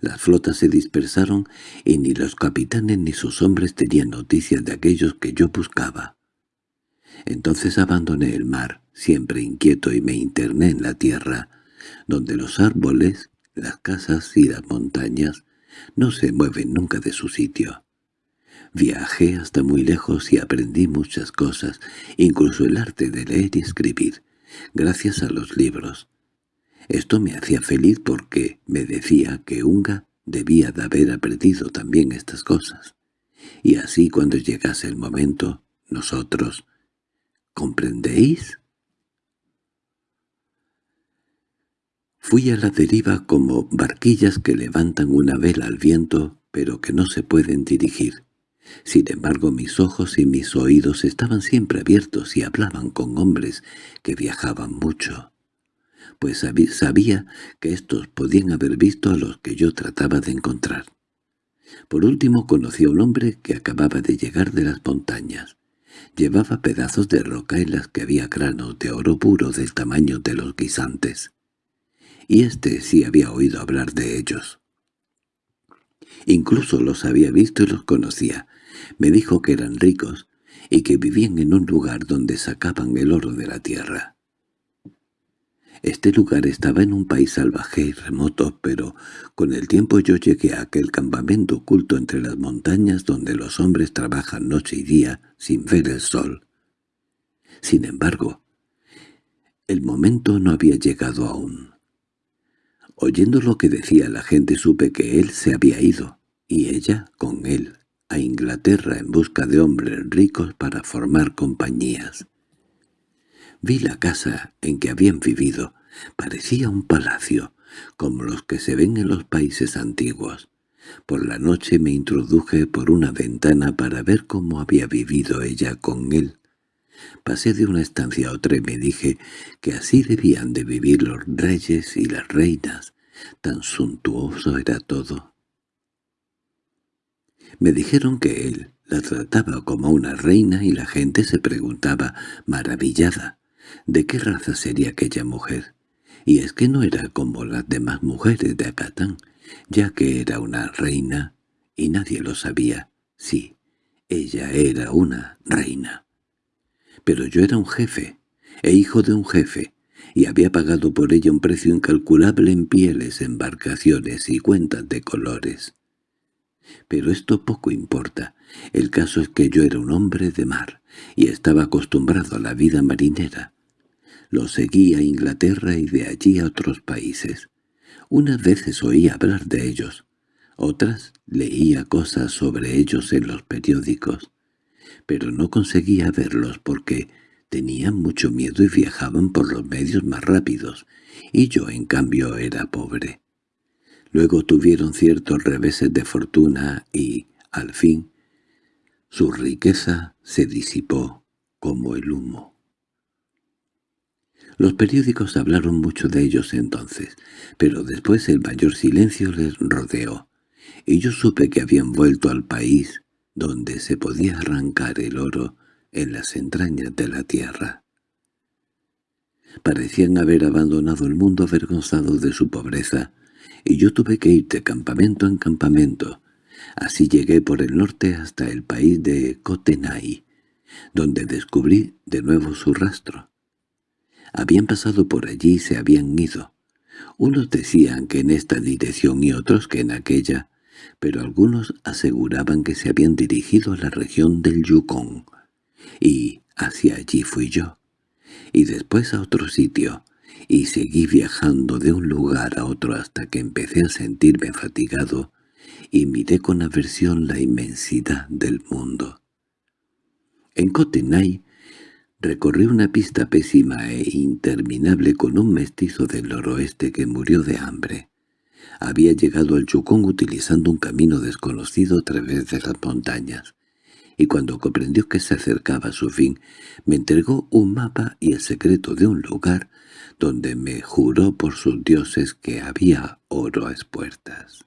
Las flotas se dispersaron y ni los capitanes ni sus hombres tenían noticias de aquellos que yo buscaba. Entonces abandoné el mar, siempre inquieto, y me interné en la tierra, donde los árboles, las casas y las montañas no se mueven nunca de su sitio. Viajé hasta muy lejos y aprendí muchas cosas, incluso el arte de leer y escribir, gracias a los libros. Esto me hacía feliz porque me decía que Unga debía de haber aprendido también estas cosas. Y así cuando llegase el momento, nosotros... ¿Comprendéis? Fui a la deriva como barquillas que levantan una vela al viento, pero que no se pueden dirigir. Sin embargo, mis ojos y mis oídos estaban siempre abiertos y hablaban con hombres que viajaban mucho, pues sabía que éstos podían haber visto a los que yo trataba de encontrar. Por último conocí a un hombre que acababa de llegar de las montañas. Llevaba pedazos de roca en las que había granos de oro puro del tamaño de los guisantes. Y éste sí había oído hablar de ellos. Incluso los había visto y los conocía, me dijo que eran ricos y que vivían en un lugar donde sacaban el oro de la tierra. Este lugar estaba en un país salvaje y remoto, pero con el tiempo yo llegué a aquel campamento oculto entre las montañas donde los hombres trabajan noche y día sin ver el sol. Sin embargo, el momento no había llegado aún. Oyendo lo que decía la gente supe que él se había ido, y ella con él a Inglaterra en busca de hombres ricos para formar compañías. Vi la casa en que habían vivido. Parecía un palacio, como los que se ven en los países antiguos. Por la noche me introduje por una ventana para ver cómo había vivido ella con él. Pasé de una estancia a otra y me dije que así debían de vivir los reyes y las reinas. Tan suntuoso era todo. Me dijeron que él la trataba como una reina y la gente se preguntaba, maravillada, de qué raza sería aquella mujer. Y es que no era como las demás mujeres de Acatán, ya que era una reina y nadie lo sabía. Sí, ella era una reina. Pero yo era un jefe, e hijo de un jefe, y había pagado por ella un precio incalculable en pieles, embarcaciones y cuentas de colores. Pero esto poco importa. El caso es que yo era un hombre de mar, y estaba acostumbrado a la vida marinera. Lo seguí a Inglaterra y de allí a otros países. Unas veces oí hablar de ellos, otras leía cosas sobre ellos en los periódicos, pero no conseguía verlos porque tenían mucho miedo y viajaban por los medios más rápidos, y yo en cambio era pobre. Luego tuvieron ciertos reveses de fortuna y, al fin, su riqueza se disipó como el humo. Los periódicos hablaron mucho de ellos entonces, pero después el mayor silencio les rodeó, y yo supe que habían vuelto al país donde se podía arrancar el oro en las entrañas de la tierra. Parecían haber abandonado el mundo avergonzado de su pobreza, y yo tuve que ir de campamento en campamento. Así llegué por el norte hasta el país de Cotenay, donde descubrí de nuevo su rastro. Habían pasado por allí y se habían ido. Unos decían que en esta dirección y otros que en aquella, pero algunos aseguraban que se habían dirigido a la región del Yukon, y hacia allí fui yo, y después a otro sitio, y seguí viajando de un lugar a otro hasta que empecé a sentirme fatigado y miré con aversión la inmensidad del mundo. En Cotenay recorrí una pista pésima e interminable con un mestizo del noroeste que murió de hambre. Había llegado al Chukong utilizando un camino desconocido a través de las montañas, y cuando comprendió que se acercaba a su fin, me entregó un mapa y el secreto de un lugar donde me juró por sus dioses que había oro a espuertas.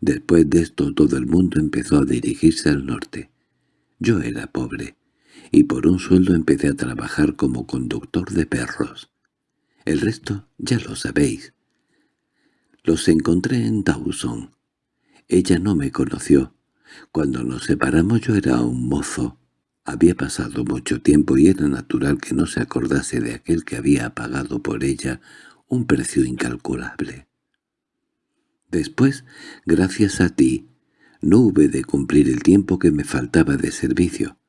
Después de esto todo el mundo empezó a dirigirse al norte. Yo era pobre, y por un sueldo empecé a trabajar como conductor de perros. El resto ya lo sabéis. Los encontré en Dawson. Ella no me conoció. Cuando nos separamos yo era un mozo. Había pasado mucho tiempo y era natural que no se acordase de aquel que había pagado por ella un precio incalculable. Después, gracias a ti, no hube de cumplir el tiempo que me faltaba de servicio.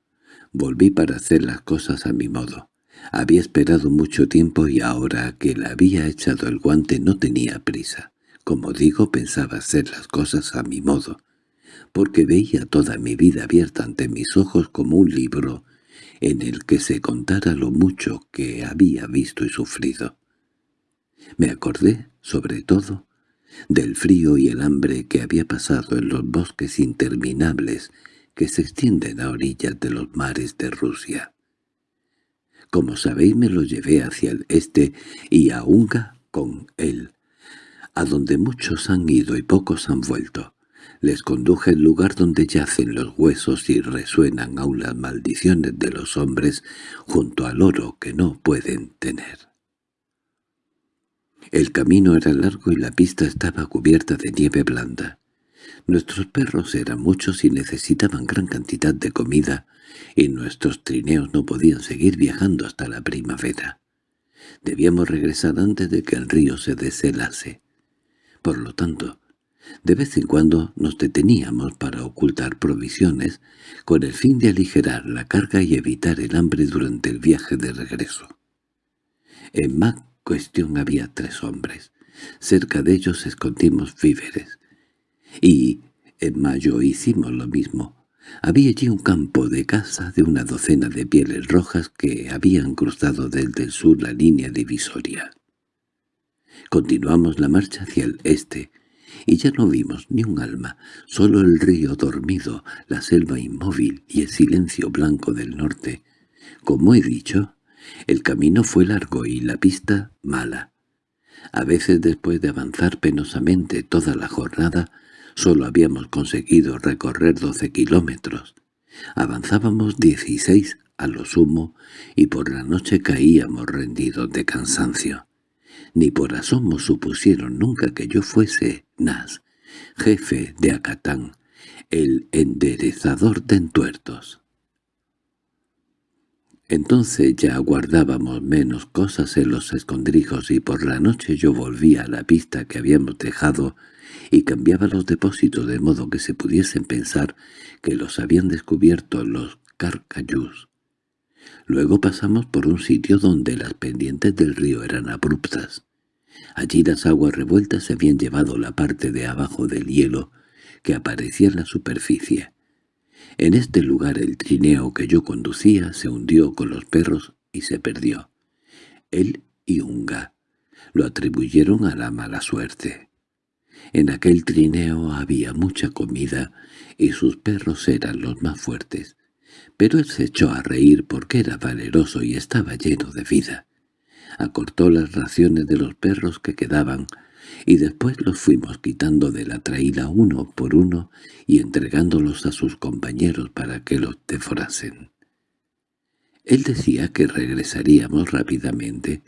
Volví para hacer las cosas a mi modo. Había esperado mucho tiempo y ahora que le había echado el guante no tenía prisa. Como digo, pensaba hacer las cosas a mi modo, porque veía toda mi vida abierta ante mis ojos como un libro en el que se contara lo mucho que había visto y sufrido. Me acordé, sobre todo, del frío y el hambre que había pasado en los bosques interminables que se extienden a orillas de los mares de Rusia. Como sabéis me lo llevé hacia el este y a Unga con él, a donde muchos han ido y pocos han vuelto. Les conduje al lugar donde yacen los huesos y resuenan aún las maldiciones de los hombres junto al oro que no pueden tener. El camino era largo y la pista estaba cubierta de nieve blanda. Nuestros perros eran muchos y necesitaban gran cantidad de comida, y nuestros trineos no podían seguir viajando hasta la primavera. Debíamos regresar antes de que el río se deshelase. Por lo tanto, de vez en cuando nos deteníamos para ocultar provisiones con el fin de aligerar la carga y evitar el hambre durante el viaje de regreso. En Mac cuestión había tres hombres. Cerca de ellos escondimos víveres. Y en mayo hicimos lo mismo. Había allí un campo de caza de una docena de pieles rojas que habían cruzado desde el sur la línea divisoria. Continuamos la marcha hacia el este, y ya no vimos ni un alma, solo el río dormido, la selva inmóvil y el silencio blanco del norte. Como he dicho, el camino fue largo y la pista mala. A veces después de avanzar penosamente toda la jornada, solo habíamos conseguido recorrer doce kilómetros. Avanzábamos dieciséis a lo sumo y por la noche caíamos rendidos de cansancio. Ni por asomo supusieron nunca que yo fuese Nas, jefe de Acatán, el enderezador de entuertos. Entonces ya guardábamos menos cosas en los escondrijos y por la noche yo volvía a la pista que habíamos dejado y cambiaba los depósitos de modo que se pudiesen pensar que los habían descubierto los carcayús. Luego pasamos por un sitio donde las pendientes del río eran abruptas. Allí las aguas revueltas se habían llevado la parte de abajo del hielo que aparecía en la superficie. En este lugar el trineo que yo conducía se hundió con los perros y se perdió. Él y Unga lo atribuyeron a la mala suerte. En aquel trineo había mucha comida y sus perros eran los más fuertes, pero él se echó a reír porque era valeroso y estaba lleno de vida. Acortó las raciones de los perros que quedaban y después los fuimos quitando de la traída uno por uno y entregándolos a sus compañeros para que los devorasen. Él decía que regresaríamos rápidamente,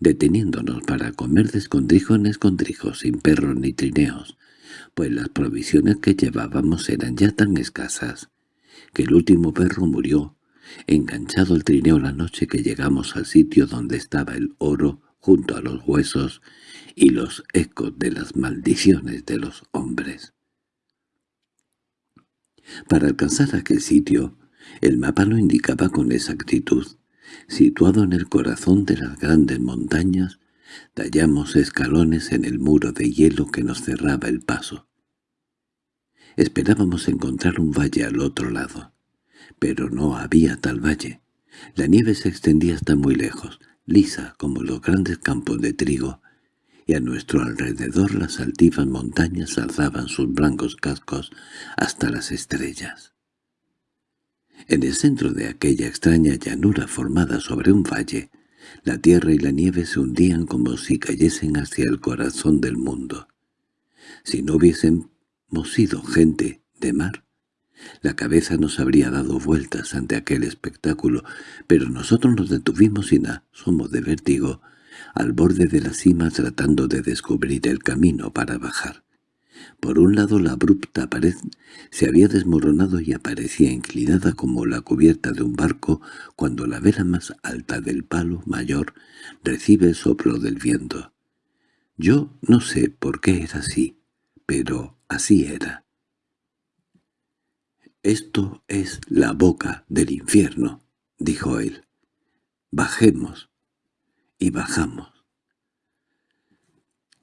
deteniéndonos para comer de escondrijo en escondrijo sin perros ni trineos, pues las provisiones que llevábamos eran ya tan escasas, que el último perro murió, enganchado al trineo la noche que llegamos al sitio donde estaba el oro junto a los huesos y los ecos de las maldiciones de los hombres. Para alcanzar aquel sitio, el mapa lo indicaba con exactitud. Situado en el corazón de las grandes montañas, tallamos escalones en el muro de hielo que nos cerraba el paso. Esperábamos encontrar un valle al otro lado, pero no había tal valle. La nieve se extendía hasta muy lejos, lisa como los grandes campos de trigo, y a nuestro alrededor las altivas montañas alzaban sus blancos cascos hasta las estrellas. En el centro de aquella extraña llanura formada sobre un valle, la tierra y la nieve se hundían como si cayesen hacia el corazón del mundo. Si no hubiésemos sido gente de mar, La cabeza nos habría dado vueltas ante aquel espectáculo, pero nosotros nos detuvimos sin asomo de vértigo al borde de la cima tratando de descubrir el camino para bajar. Por un lado la abrupta pared se había desmoronado y aparecía inclinada como la cubierta de un barco cuando la vela más alta del palo mayor recibe el soplo del viento. Yo no sé por qué era así, pero así era. «Esto es la boca del infierno», dijo él. «Bajemos». Y bajamos.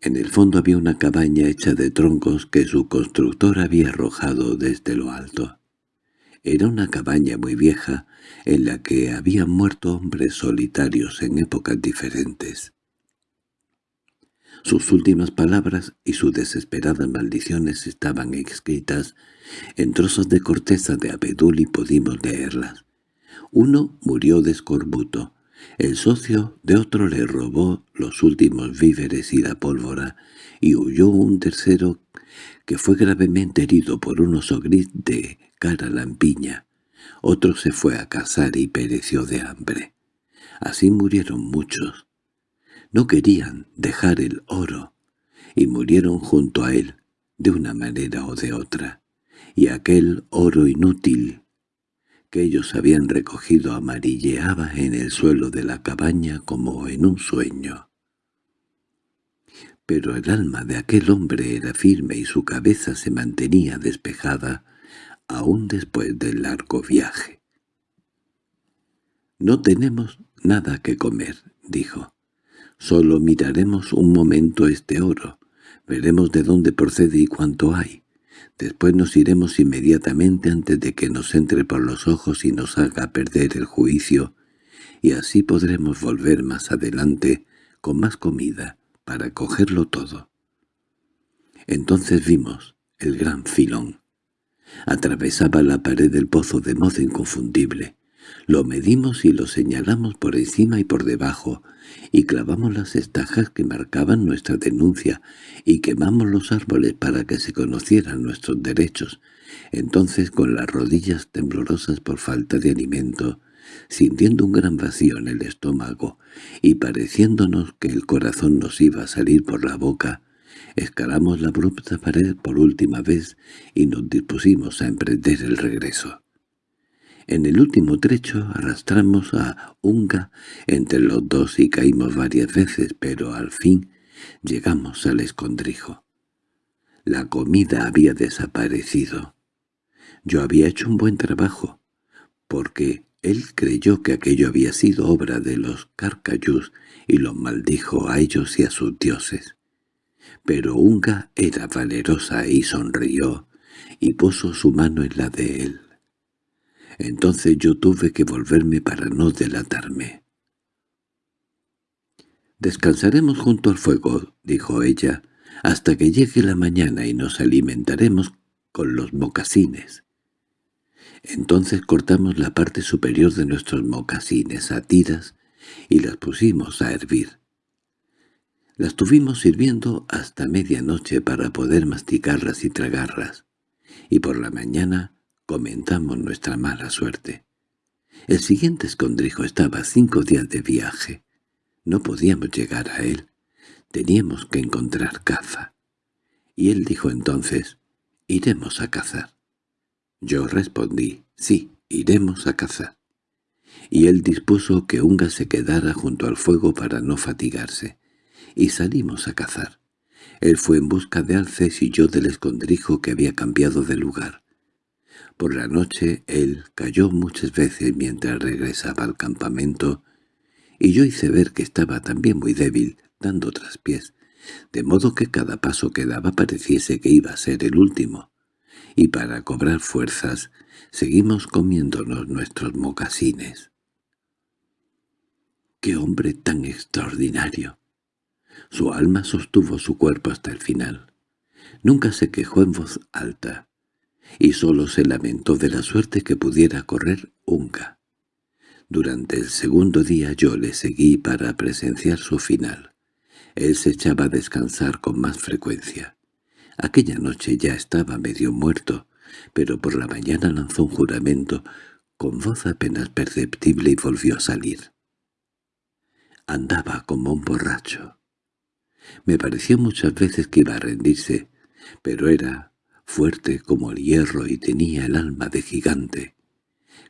En el fondo había una cabaña hecha de troncos que su constructor había arrojado desde lo alto. Era una cabaña muy vieja, en la que habían muerto hombres solitarios en épocas diferentes. Sus últimas palabras y sus desesperadas maldiciones estaban escritas en trozos de corteza de abedul y pudimos leerlas. Uno murió de escorbuto, el socio de otro le robó los últimos víveres y la pólvora, y huyó un tercero que fue gravemente herido por un oso gris de cara lampiña. Otro se fue a cazar y pereció de hambre. Así murieron muchos. No querían dejar el oro, y murieron junto a él, de una manera o de otra. Y aquel oro inútil que ellos habían recogido amarilleaba en el suelo de la cabaña como en un sueño. Pero el alma de aquel hombre era firme y su cabeza se mantenía despejada aún después del largo viaje. «No tenemos nada que comer», dijo. «Solo miraremos un momento este oro, veremos de dónde procede y cuánto hay. Después nos iremos inmediatamente antes de que nos entre por los ojos y nos haga perder el juicio, y así podremos volver más adelante con más comida para cogerlo todo. Entonces vimos el gran filón. Atravesaba la pared del pozo de modo inconfundible. Lo medimos y lo señalamos por encima y por debajo, y clavamos las estajas que marcaban nuestra denuncia, y quemamos los árboles para que se conocieran nuestros derechos. Entonces, con las rodillas temblorosas por falta de alimento, sintiendo un gran vacío en el estómago, y pareciéndonos que el corazón nos iba a salir por la boca, escalamos la abrupta pared por última vez y nos dispusimos a emprender el regreso. En el último trecho arrastramos a Unga entre los dos y caímos varias veces, pero al fin llegamos al escondrijo. La comida había desaparecido. Yo había hecho un buen trabajo, porque él creyó que aquello había sido obra de los carcayús y los maldijo a ellos y a sus dioses. Pero Unga era valerosa y sonrió, y puso su mano en la de él. Entonces yo tuve que volverme para no delatarme. «Descansaremos junto al fuego», dijo ella, «hasta que llegue la mañana y nos alimentaremos con los mocasines». Entonces cortamos la parte superior de nuestros mocasines a tiras y las pusimos a hervir. Las tuvimos sirviendo hasta medianoche para poder masticarlas y tragarlas, y por la mañana comentamos nuestra mala suerte. El siguiente escondrijo estaba cinco días de viaje. No podíamos llegar a él. Teníamos que encontrar caza. Y él dijo entonces, «Iremos a cazar». Yo respondí, «Sí, iremos a cazar». Y él dispuso que Unga se quedara junto al fuego para no fatigarse. Y salimos a cazar. Él fue en busca de alces y yo del escondrijo que había cambiado de lugar. Por la noche él cayó muchas veces mientras regresaba al campamento, y yo hice ver que estaba también muy débil, dando traspiés, de modo que cada paso que daba pareciese que iba a ser el último. Y para cobrar fuerzas, seguimos comiéndonos nuestros mocasines. ¡Qué hombre tan extraordinario! Su alma sostuvo su cuerpo hasta el final. Nunca se quejó en voz alta, y solo se lamentó de la suerte que pudiera correr Unca. Durante el segundo día yo le seguí para presenciar su final. Él se echaba a descansar con más frecuencia. Aquella noche ya estaba medio muerto, pero por la mañana lanzó un juramento con voz apenas perceptible y volvió a salir. Andaba como un borracho. Me pareció muchas veces que iba a rendirse, pero era fuerte como el hierro y tenía el alma de gigante.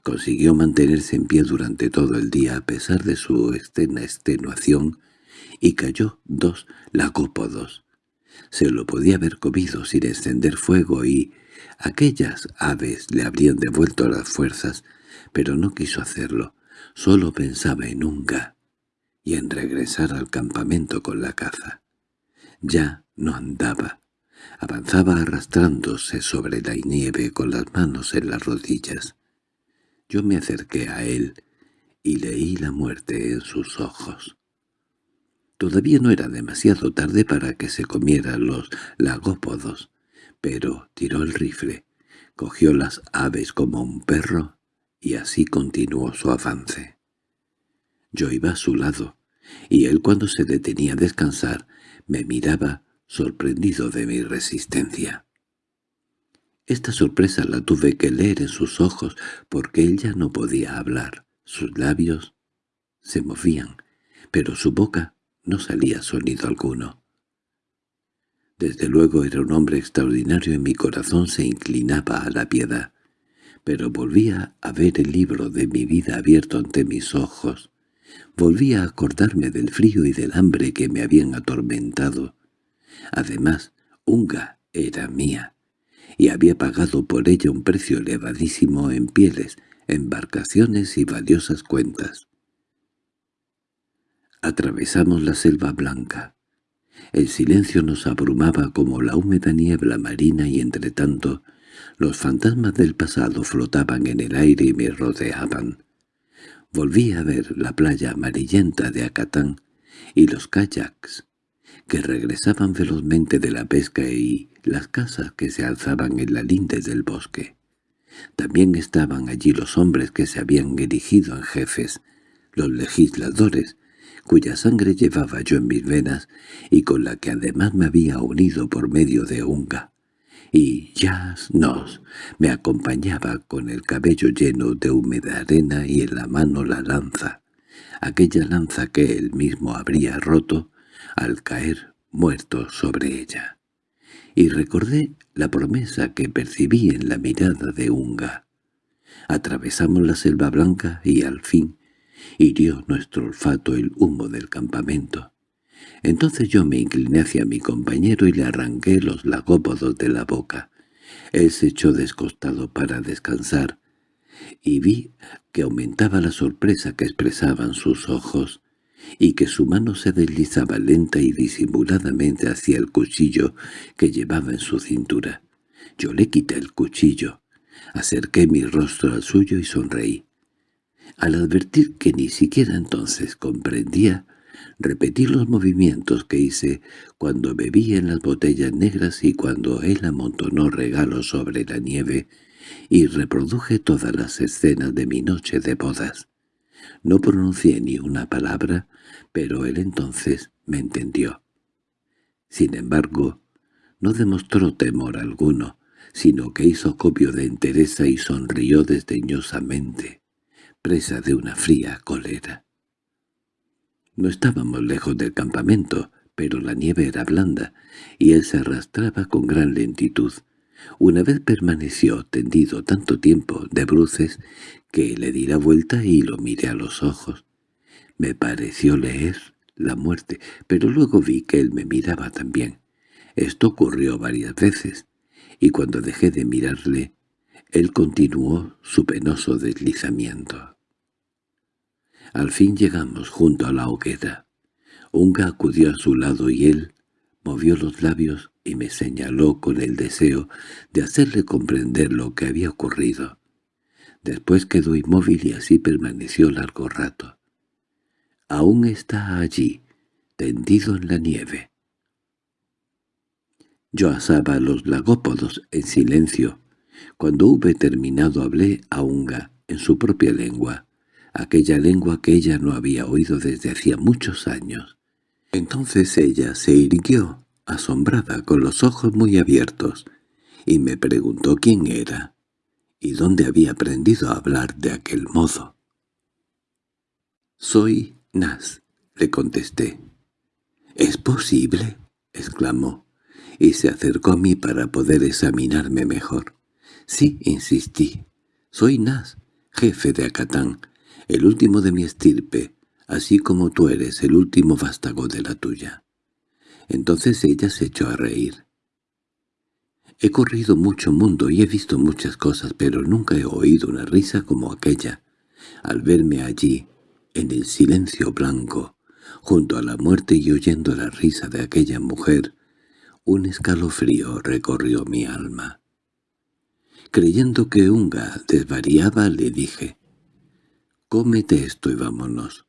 Consiguió mantenerse en pie durante todo el día a pesar de su externa extenuación y cayó dos lagópodos. Se lo podía haber comido sin encender fuego y aquellas aves le habrían devuelto las fuerzas, pero no quiso hacerlo. Solo pensaba en Unga y en regresar al campamento con la caza. Ya no andaba. Avanzaba arrastrándose sobre la nieve con las manos en las rodillas. Yo me acerqué a él y leí la muerte en sus ojos. Todavía no era demasiado tarde para que se comiera los lagópodos, pero tiró el rifle, cogió las aves como un perro y así continuó su avance. Yo iba a su lado, y él cuando se detenía a descansar me miraba sorprendido de mi resistencia. Esta sorpresa la tuve que leer en sus ojos porque él ya no podía hablar. Sus labios se movían, pero su boca no salía sonido alguno. Desde luego era un hombre extraordinario y mi corazón se inclinaba a la piedad, pero volvía a ver el libro de mi vida abierto ante mis ojos. Volvía a acordarme del frío y del hambre que me habían atormentado. Además, Unga era mía, y había pagado por ella un precio elevadísimo en pieles, embarcaciones y valiosas cuentas. Atravesamos la selva blanca. El silencio nos abrumaba como la húmeda niebla marina y entretanto los fantasmas del pasado flotaban en el aire y me rodeaban. Volví a ver la playa amarillenta de Acatán y los kayaks que regresaban velozmente de la pesca y las casas que se alzaban en la linde del bosque. También estaban allí los hombres que se habían erigido en jefes, los legisladores, cuya sangre llevaba yo en mis venas y con la que además me había unido por medio de Unga. Y Jazz Nos me acompañaba con el cabello lleno de húmeda arena y en la mano la lanza, aquella lanza que él mismo habría roto al caer muerto sobre ella. Y recordé la promesa que percibí en la mirada de Unga. Atravesamos la selva blanca y al fin hirió nuestro olfato el humo del campamento. Entonces yo me incliné hacia mi compañero y le arranqué los lagópodos de la boca. Él se echó descostado para descansar, y vi que aumentaba la sorpresa que expresaban sus ojos, y que su mano se deslizaba lenta y disimuladamente hacia el cuchillo que llevaba en su cintura. Yo le quité el cuchillo, acerqué mi rostro al suyo y sonreí. Al advertir que ni siquiera entonces comprendía, repetí los movimientos que hice cuando bebí en las botellas negras y cuando él amontonó regalos sobre la nieve, y reproduje todas las escenas de mi noche de bodas. No pronuncié ni una palabra, pero él entonces me entendió. Sin embargo, no demostró temor alguno, sino que hizo copio de entereza y sonrió desdeñosamente presa de una fría cólera. No estábamos lejos del campamento, pero la nieve era blanda, y él se arrastraba con gran lentitud. Una vez permaneció tendido tanto tiempo de bruces que le di la vuelta y lo miré a los ojos. Me pareció leer la muerte, pero luego vi que él me miraba también. Esto ocurrió varias veces, y cuando dejé de mirarle, él continuó su penoso deslizamiento. Al fin llegamos junto a la hoguera. Unga acudió a su lado y él movió los labios y me señaló con el deseo de hacerle comprender lo que había ocurrido. Después quedó inmóvil y así permaneció largo rato. Aún está allí, tendido en la nieve. Yo asaba los lagópodos en silencio. Cuando hube terminado hablé a Unga en su propia lengua aquella lengua que ella no había oído desde hacía muchos años. Entonces ella se irguió, asombrada, con los ojos muy abiertos, y me preguntó quién era y dónde había aprendido a hablar de aquel modo. «Soy Nas», le contesté. «¿Es posible?» exclamó, y se acercó a mí para poder examinarme mejor. «Sí», insistí, «soy Nas, jefe de Acatán, el último de mi estirpe, así como tú eres el último vástago de la tuya». Entonces ella se echó a reír. He corrido mucho mundo y he visto muchas cosas, pero nunca he oído una risa como aquella. Al verme allí, en el silencio blanco, junto a la muerte y oyendo la risa de aquella mujer, un escalofrío recorrió mi alma. Creyendo que Unga desvariaba, le dije, «Cómete esto y vámonos.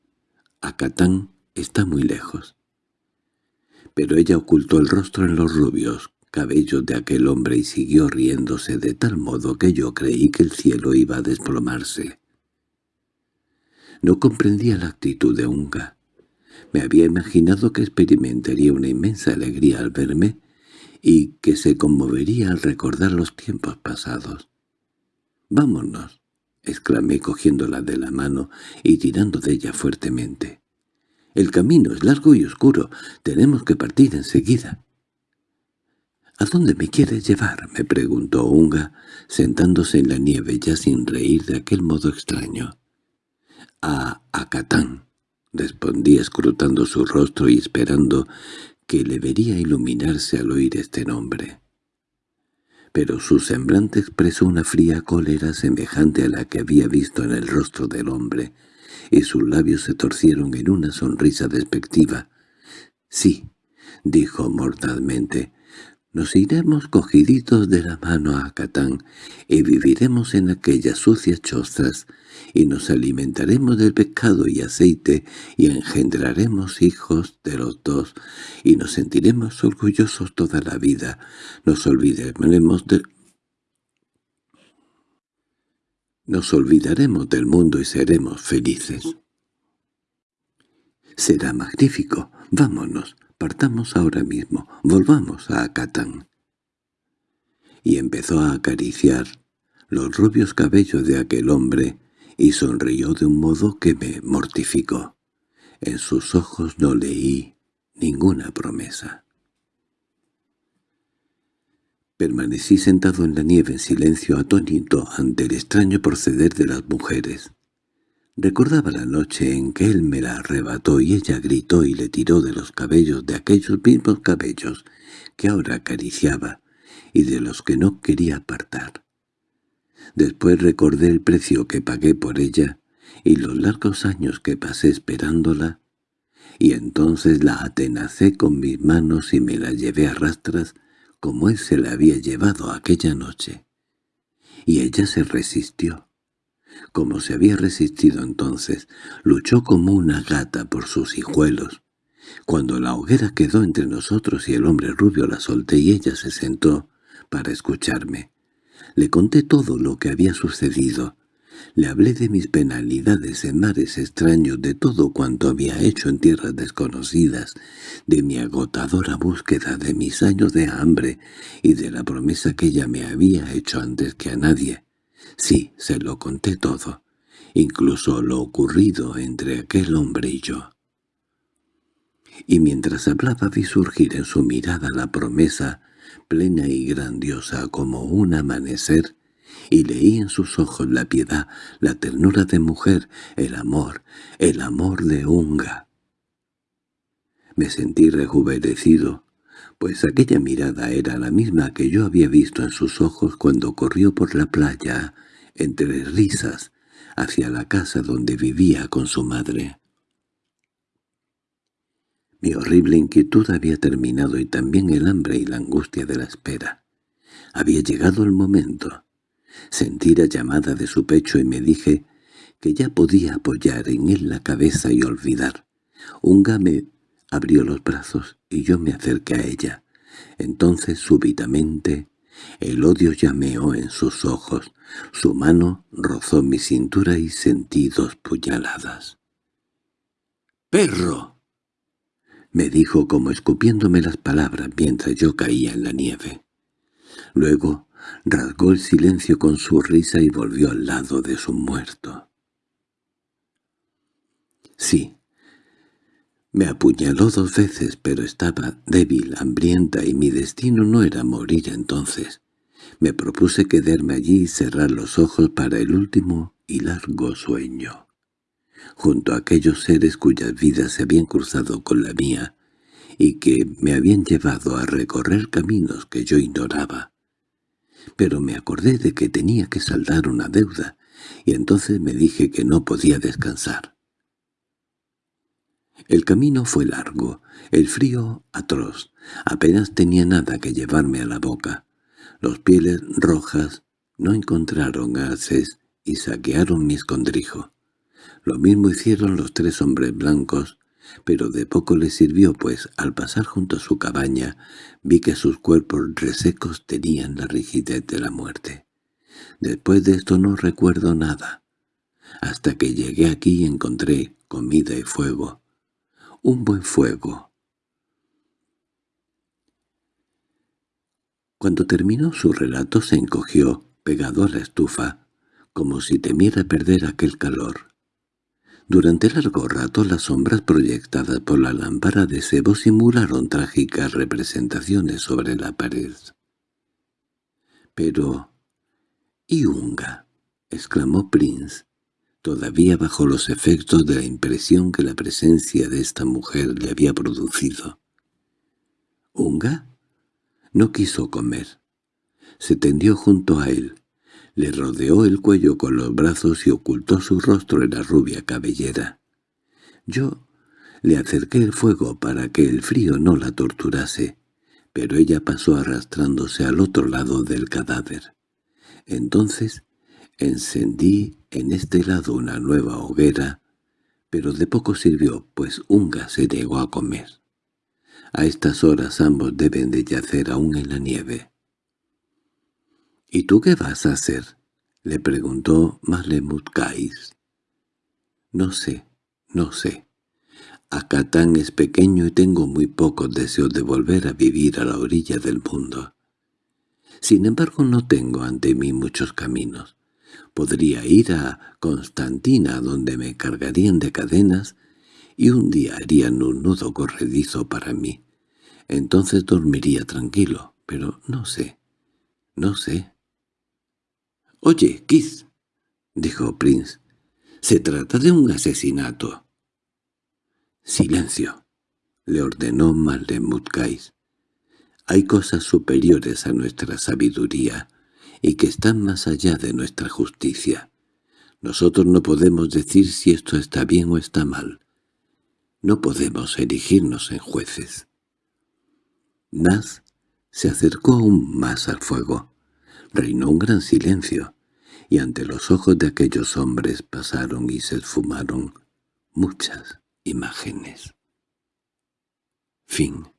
Acatán está muy lejos». Pero ella ocultó el rostro en los rubios cabellos de aquel hombre y siguió riéndose de tal modo que yo creí que el cielo iba a desplomarse. No comprendía la actitud de Unga. Me había imaginado que experimentaría una inmensa alegría al verme y que se conmovería al recordar los tiempos pasados. «Vámonos», exclamé cogiéndola de la mano y tirando de ella fuertemente. «El camino es largo y oscuro. Tenemos que partir enseguida». —¿A dónde me quieres llevar? —me preguntó Unga, sentándose en la nieve ya sin reír de aquel modo extraño. —A Acatán —respondí escrutando su rostro y esperando que le vería iluminarse al oír este nombre. Pero su semblante expresó una fría cólera semejante a la que había visto en el rostro del hombre, y sus labios se torcieron en una sonrisa despectiva. —Sí —dijo mortalmente—, nos iremos cogiditos de la mano a Catán y viviremos en aquellas sucias chozas y nos alimentaremos del pescado y aceite y engendraremos hijos de los dos y nos sentiremos orgullosos toda la vida. Nos olvidaremos del Nos olvidaremos del mundo y seremos felices. Será magnífico. Vámonos. Partamos ahora mismo, volvamos a Acatán. Y empezó a acariciar los rubios cabellos de aquel hombre y sonrió de un modo que me mortificó. En sus ojos no leí ninguna promesa. Permanecí sentado en la nieve en silencio atónito ante el extraño proceder de las mujeres. Recordaba la noche en que él me la arrebató y ella gritó y le tiró de los cabellos de aquellos mismos cabellos que ahora acariciaba y de los que no quería apartar. Después recordé el precio que pagué por ella y los largos años que pasé esperándola, y entonces la atenacé con mis manos y me la llevé a rastras como él se la había llevado aquella noche. Y ella se resistió como se había resistido entonces, luchó como una gata por sus hijuelos. Cuando la hoguera quedó entre nosotros y el hombre rubio la solté y ella se sentó para escucharme. Le conté todo lo que había sucedido. Le hablé de mis penalidades en mares extraños, de todo cuanto había hecho en tierras desconocidas, de mi agotadora búsqueda, de mis años de hambre y de la promesa que ella me había hecho antes que a nadie. Sí, se lo conté todo, incluso lo ocurrido entre aquel hombre y yo. Y mientras hablaba vi surgir en su mirada la promesa, plena y grandiosa como un amanecer, y leí en sus ojos la piedad, la ternura de mujer, el amor, el amor de Unga. Me sentí rejuvenecido, pues aquella mirada era la misma que yo había visto en sus ojos cuando corrió por la playa entre risas, hacia la casa donde vivía con su madre. Mi horrible inquietud había terminado y también el hambre y la angustia de la espera. Había llegado el momento. Sentí la llamada de su pecho y me dije que ya podía apoyar en él la cabeza y olvidar. Unga me abrió los brazos y yo me acerqué a ella. Entonces súbitamente el odio llameó en sus ojos, su mano rozó mi cintura y sentí dos puñaladas. —¡Perro! me dijo como escupiéndome las palabras mientras yo caía en la nieve. Luego rasgó el silencio con su risa y volvió al lado de su muerto. Sí, me apuñaló dos veces, pero estaba débil, hambrienta, y mi destino no era morir entonces. Me propuse quedarme allí y cerrar los ojos para el último y largo sueño. Junto a aquellos seres cuyas vidas se habían cruzado con la mía y que me habían llevado a recorrer caminos que yo ignoraba. Pero me acordé de que tenía que saldar una deuda, y entonces me dije que no podía descansar. El camino fue largo, el frío atroz, apenas tenía nada que llevarme a la boca. Los pieles rojas no encontraron haces y saquearon mi escondrijo. Lo mismo hicieron los tres hombres blancos, pero de poco les sirvió, pues al pasar junto a su cabaña vi que sus cuerpos resecos tenían la rigidez de la muerte. Después de esto no recuerdo nada. Hasta que llegué aquí encontré comida y fuego un buen fuego. Cuando terminó su relato se encogió, pegado a la estufa, como si temiera perder aquel calor. Durante largo rato las sombras proyectadas por la lámpara de sebo simularon trágicas representaciones sobre la pared. —Pero... —¿y Unga? —exclamó Prince todavía bajo los efectos de la impresión que la presencia de esta mujer le había producido. ¿Unga? No quiso comer. Se tendió junto a él, le rodeó el cuello con los brazos y ocultó su rostro en la rubia cabellera. Yo le acerqué el fuego para que el frío no la torturase, pero ella pasó arrastrándose al otro lado del cadáver. Entonces Encendí en este lado una nueva hoguera, pero de poco sirvió, pues Unga se negó a comer. A estas horas ambos deben de yacer aún en la nieve. —¿Y tú qué vas a hacer? —le preguntó Kais. —No sé, no sé. Acatán es pequeño y tengo muy pocos deseos de volver a vivir a la orilla del mundo. Sin embargo no tengo ante mí muchos caminos. Podría ir a Constantina, donde me cargarían de cadenas, y un día harían un nudo corredizo para mí. Entonces dormiría tranquilo, pero no sé, no sé. —Oye, Keith —dijo Prince—, se trata de un asesinato. —Silencio —le ordenó Malemutcais. Hay cosas superiores a nuestra sabiduría y que están más allá de nuestra justicia. Nosotros no podemos decir si esto está bien o está mal. No podemos erigirnos en jueces. Naz se acercó aún más al fuego. Reinó un gran silencio, y ante los ojos de aquellos hombres pasaron y se esfumaron muchas imágenes. Fin